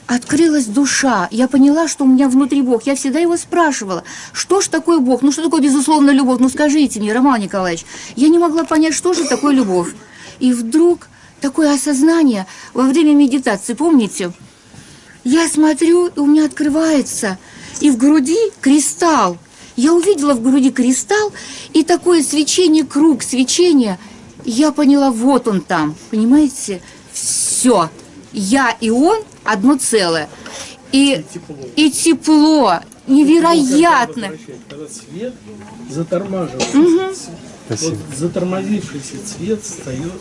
Speaker 9: открылась душа. Я поняла, что у меня внутри Бог. Я всегда его спрашивала, что ж такое Бог? Ну, что такое безусловная любовь? Ну, скажите мне, Роман Николаевич. Я не могла понять, что же такое любовь. И вдруг такое осознание во время медитации, помните? Я смотрю, и у меня открывается, и в груди кристалл. Я увидела в груди кристалл, и такое свечение, круг свечения. Я поняла, вот он там, понимаете? Все. Я и он одно целое. И, и тепло, невероятно.
Speaker 2: Когда свет затормаживается. Вот затормозившийся цвет встает,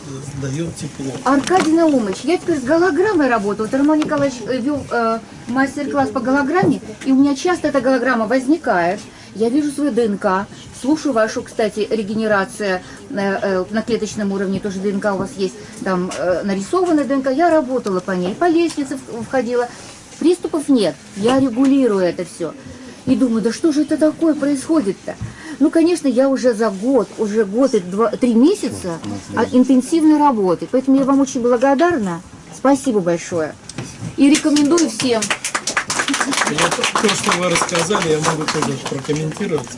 Speaker 2: дает тепло.
Speaker 9: Аркадий Наумович, я теперь с голограммой работаю. Вот Роман Николаевич э, вел э, мастер-класс по голограмме, и у меня часто эта голограмма возникает. Я вижу свою ДНК, слушаю вашу, кстати, регенерация э, э, на клеточном уровне, тоже ДНК у вас есть, там э, нарисованная ДНК. Я работала по ней, по лестнице входила. Приступов нет, я регулирую это все. И думаю, да что же это такое происходит-то? Ну, конечно, я уже за год, уже год и два, три месяца от интенсивной работы. Поэтому я вам очень благодарна. Спасибо большое. И рекомендую всем.
Speaker 2: Вот то, что вы рассказали, я могу тоже прокомментировать.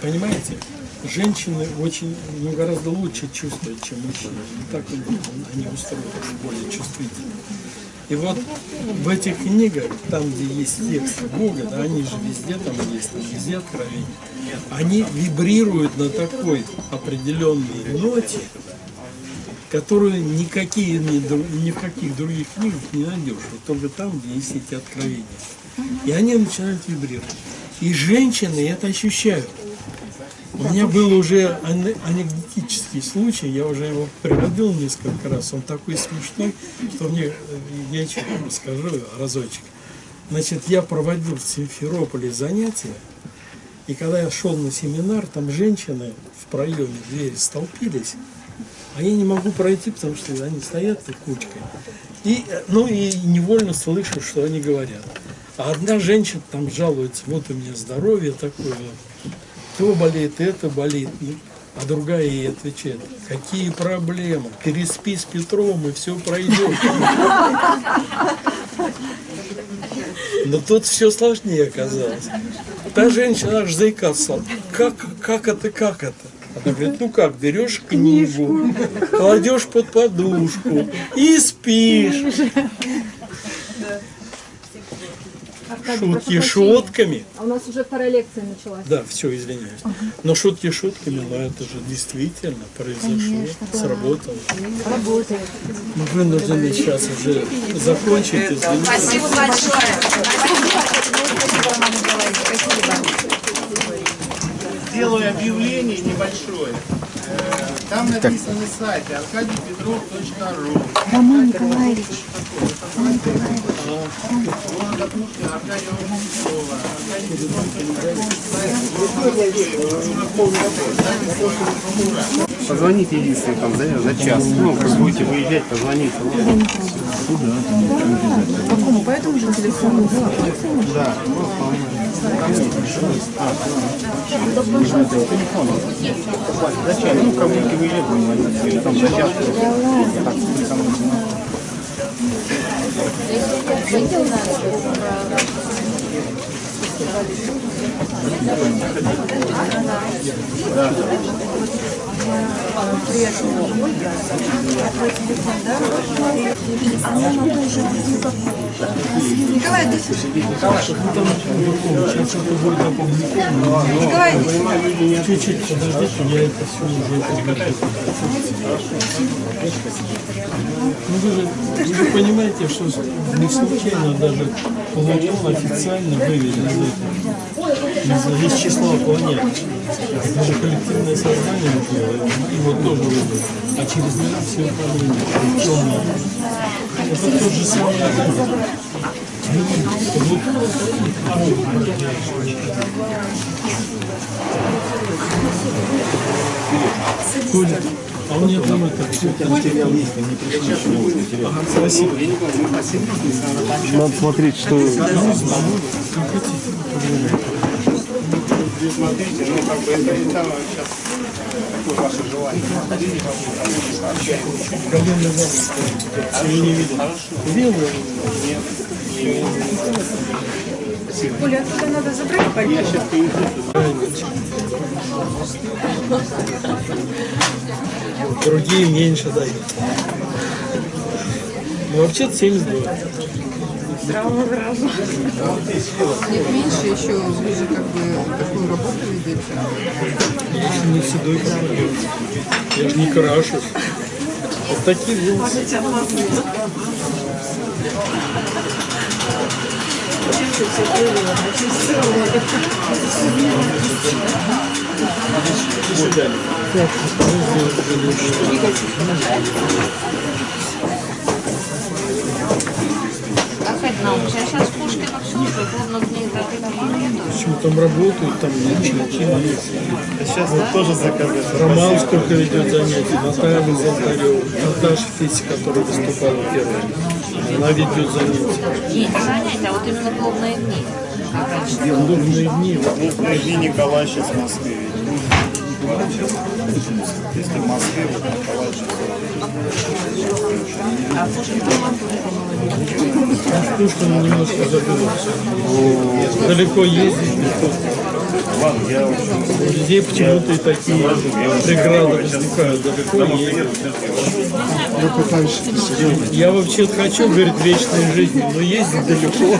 Speaker 2: Понимаете, женщины очень, ну, гораздо лучше чувствуют, чем мужчины. И так они устроены более чувствительны. И вот в этих книгах, там, где есть текст Бога, да, они же везде там есть, там везде откровения, они вибрируют на такой определенной ноте, которую никакие, ни, ни в каких других книгах не найдешь. Вот только там, где есть эти откровения. И они начинают вибрировать. И женщины это ощущают. У меня был уже ане- анекдотический случай, я уже его приводил несколько раз, он такой смешной, что мне, э, я еще расскажу разочек. Значит, я проводил в Симферополе занятия, и когда я шел на семинар, там женщины в проеме двери столпились, а я не могу пройти, потому что они стоят так кучкой. И, э, ну и невольно слышу, что они говорят. А одна женщина там жалуется, вот у меня здоровье такое, то болит, это болит. А другая ей отвечает, какие проблемы, переспи с Петровым и все пройдет. Но тут все сложнее оказалось. Та женщина аж заикаться. Как, как это, как это? Она говорит, ну как, берешь книгу, кладешь под подушку и спишь. Шутки шутками.
Speaker 10: А у нас уже вторая лекция началась.
Speaker 2: Да, все, извиняюсь. Но шутки шутками, но это же действительно произошло, сработало.
Speaker 10: Работает.
Speaker 2: Мы вынуждены сейчас уже закончить. извините.
Speaker 1: Спасибо большое.
Speaker 11: Сделаю объявление небольшое. Э, Там написано на сайте аркадийпетров.ру
Speaker 9: Роман Николаевич.
Speaker 11: Города Пушкина, Аркадия Петрова. Аркадий
Speaker 12: Позвоните единственное там за, за час. Ну, как будете выезжать, позвоните.
Speaker 10: Какому? По этому же телефону?
Speaker 12: Да. За час. Ну, будете выезжать, позвоните. Или там за час. Так, телефон.
Speaker 1: Николай, иди сюда. Николай, иди сюда.
Speaker 2: Чуть-чуть подождите, я это все уже. Ну вы же, понимаете, что не случайно даже Плутон официально выведен этого, из, числа планет. Это же коллективное сознание было, его тоже вывели. А через него все управление, темное. Это тот же самый. Коля, а у меня там это все материал есть, не. Ага, спасибо.
Speaker 12: Надо смотреть, что...
Speaker 11: Смотрите, ну как бы это и там сейчас такое ваше желание.
Speaker 2: Я не видел. Видел?
Speaker 10: Оля, оттуда надо забрать пальто?
Speaker 2: Другие меньше дают. Ну вообще-то 72.
Speaker 10: Сразу, сразу.
Speaker 13: Нет, меньше еще, вы же как бы такую работу ведете.
Speaker 2: Я еще не седой какой. Я же не крашусь. Вот такие волосы.
Speaker 14: Сейчас Пушкина слушают, ровно в ней
Speaker 2: Почему там работают, там ничего есть.
Speaker 4: Сейчас вот тоже заказать.
Speaker 2: Роман сколько ведет занятий, Наталья Золотарева, Наташа Феси, которая выступала первой. Она ведет занятия.
Speaker 14: Не занятия, а вот именно клубные дни.
Speaker 2: Клубные дни.
Speaker 4: Клубные дни Николай сейчас в Москве. Если в Москве, вот Николай
Speaker 14: А Пушкин
Speaker 2: Пушкин немножко забылся. Далеко ездить не то.
Speaker 4: Ладно,
Speaker 2: почему-то такие преграды возникают.
Speaker 7: Я пытаюсь.
Speaker 2: Я вообще хочу, говорит, вечной жизни, но ездить далеко.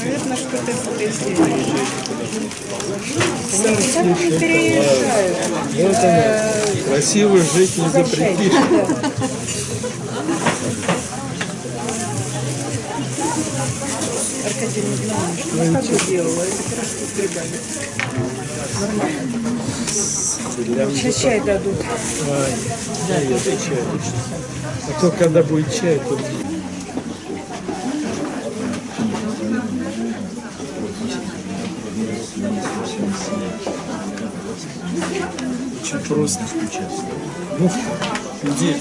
Speaker 13: Наверное, что-то
Speaker 2: Красиво жить не запретишь.
Speaker 13: Аркадий Николаевич, как бы делала, это хорошо стригали. Нормально. Сейчас чай дадут.
Speaker 2: Ай, да, я отвечаю. А то когда будет чай, то... Просто. Ну, где?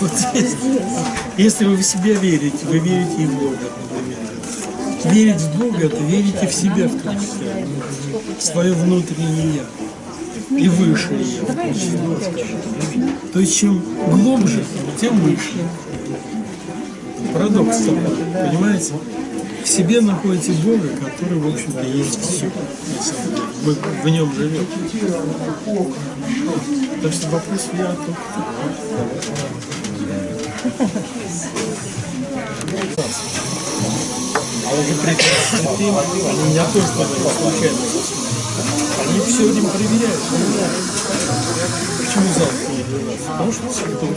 Speaker 2: Вот здесь. Если вы в себя верите, вы верите и в Бога, например. Верить в Бога, это верите в себя в том числе, в свое внутреннее я и выше я. То есть чем глубже, тем выше. Парадокс такой, понимаете? в себе находите Бога, который, в общем-то, есть все. Вы в нем живете. Так что вопрос я только А уже прекрасно ты, они меня тоже туда случайно. Они все время проверяют. Почему зал не 12? Потому что святой.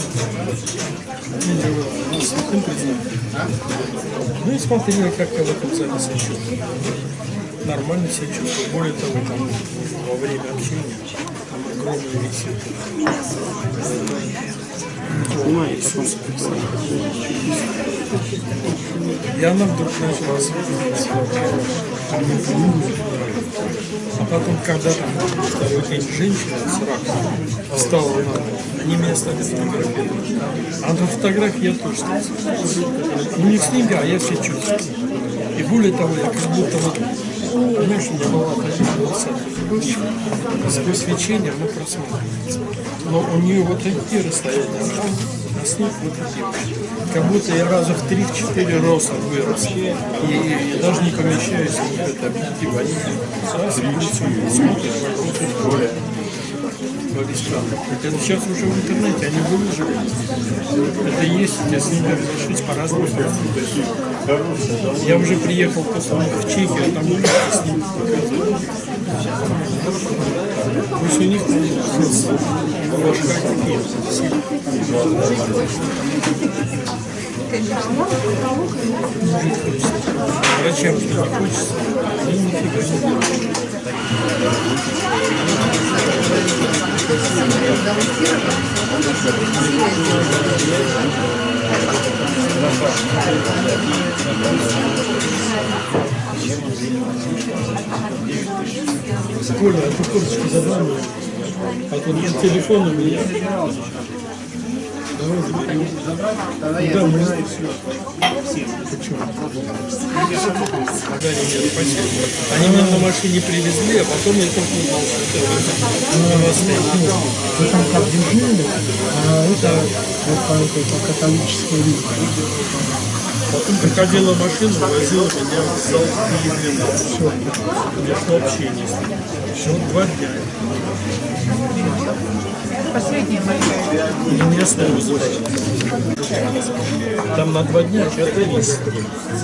Speaker 2: Не делал. Ну, святым признали. Ну и смотрели, как я в этом себя чувствую. Нормально себя чувствую. Более того, там во время общения там огромный висит. И она вдруг начала светиться. А потом, когда там второй день женщина с раком встала на они меня стали фотографировать. А на фотографии я тоже стал. Ну не в снега, а я все чувствую. И более того, я как будто вот, такая волоса. Сквозь свечение оно просматривается. Но у нее вот такие расстояния, а с них вот такие. Как будто я раза в 3-4 роста вырос. И, и даже не помещаюсь в это объектив. Они смотрят вокруг во весь. Это сейчас уже в интернете, они выложили. Это есть, если ними разрешить по-разному. Я уже приехал после в Чехию, а там с показывают. Пусть у них. Врачам не хочется, они нифига не. Коля, ты курточку забрал? А тут нет телефона у меня. Давай заберем. Да, мы Почему? Да, нет, спасибо. Они меня на машине привезли, а потом я только узнал, что это новостей.
Speaker 6: Вы там как дежурили, а это вот по католической линии.
Speaker 2: Потом приходила машина, возила меня в зал Киевлина. Все. Меня шло общение с ним. Все, два дня.
Speaker 10: Последняя большая.
Speaker 2: И меня снова забрали. Там на два дня пятый месяц.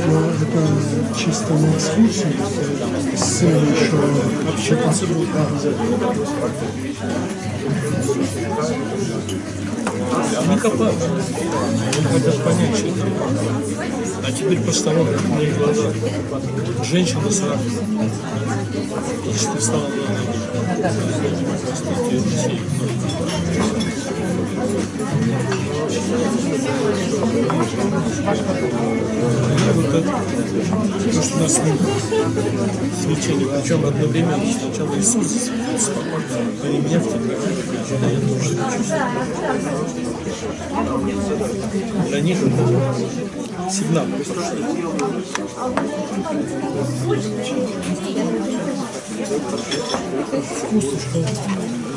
Speaker 6: Ну, это чисто на экскурсии, с еще
Speaker 2: Общаться будут обязательно. Не копают. Они хотят понять, что это. А теперь посторонние мои глаза. Женщина с раком. Если ты встала на ноги. То, что нас свечение, причем одновременно сначала Иисус засветился, а и меня фотографировали, когда я тоже чувствую. Для них это сигнал. Вкусно, что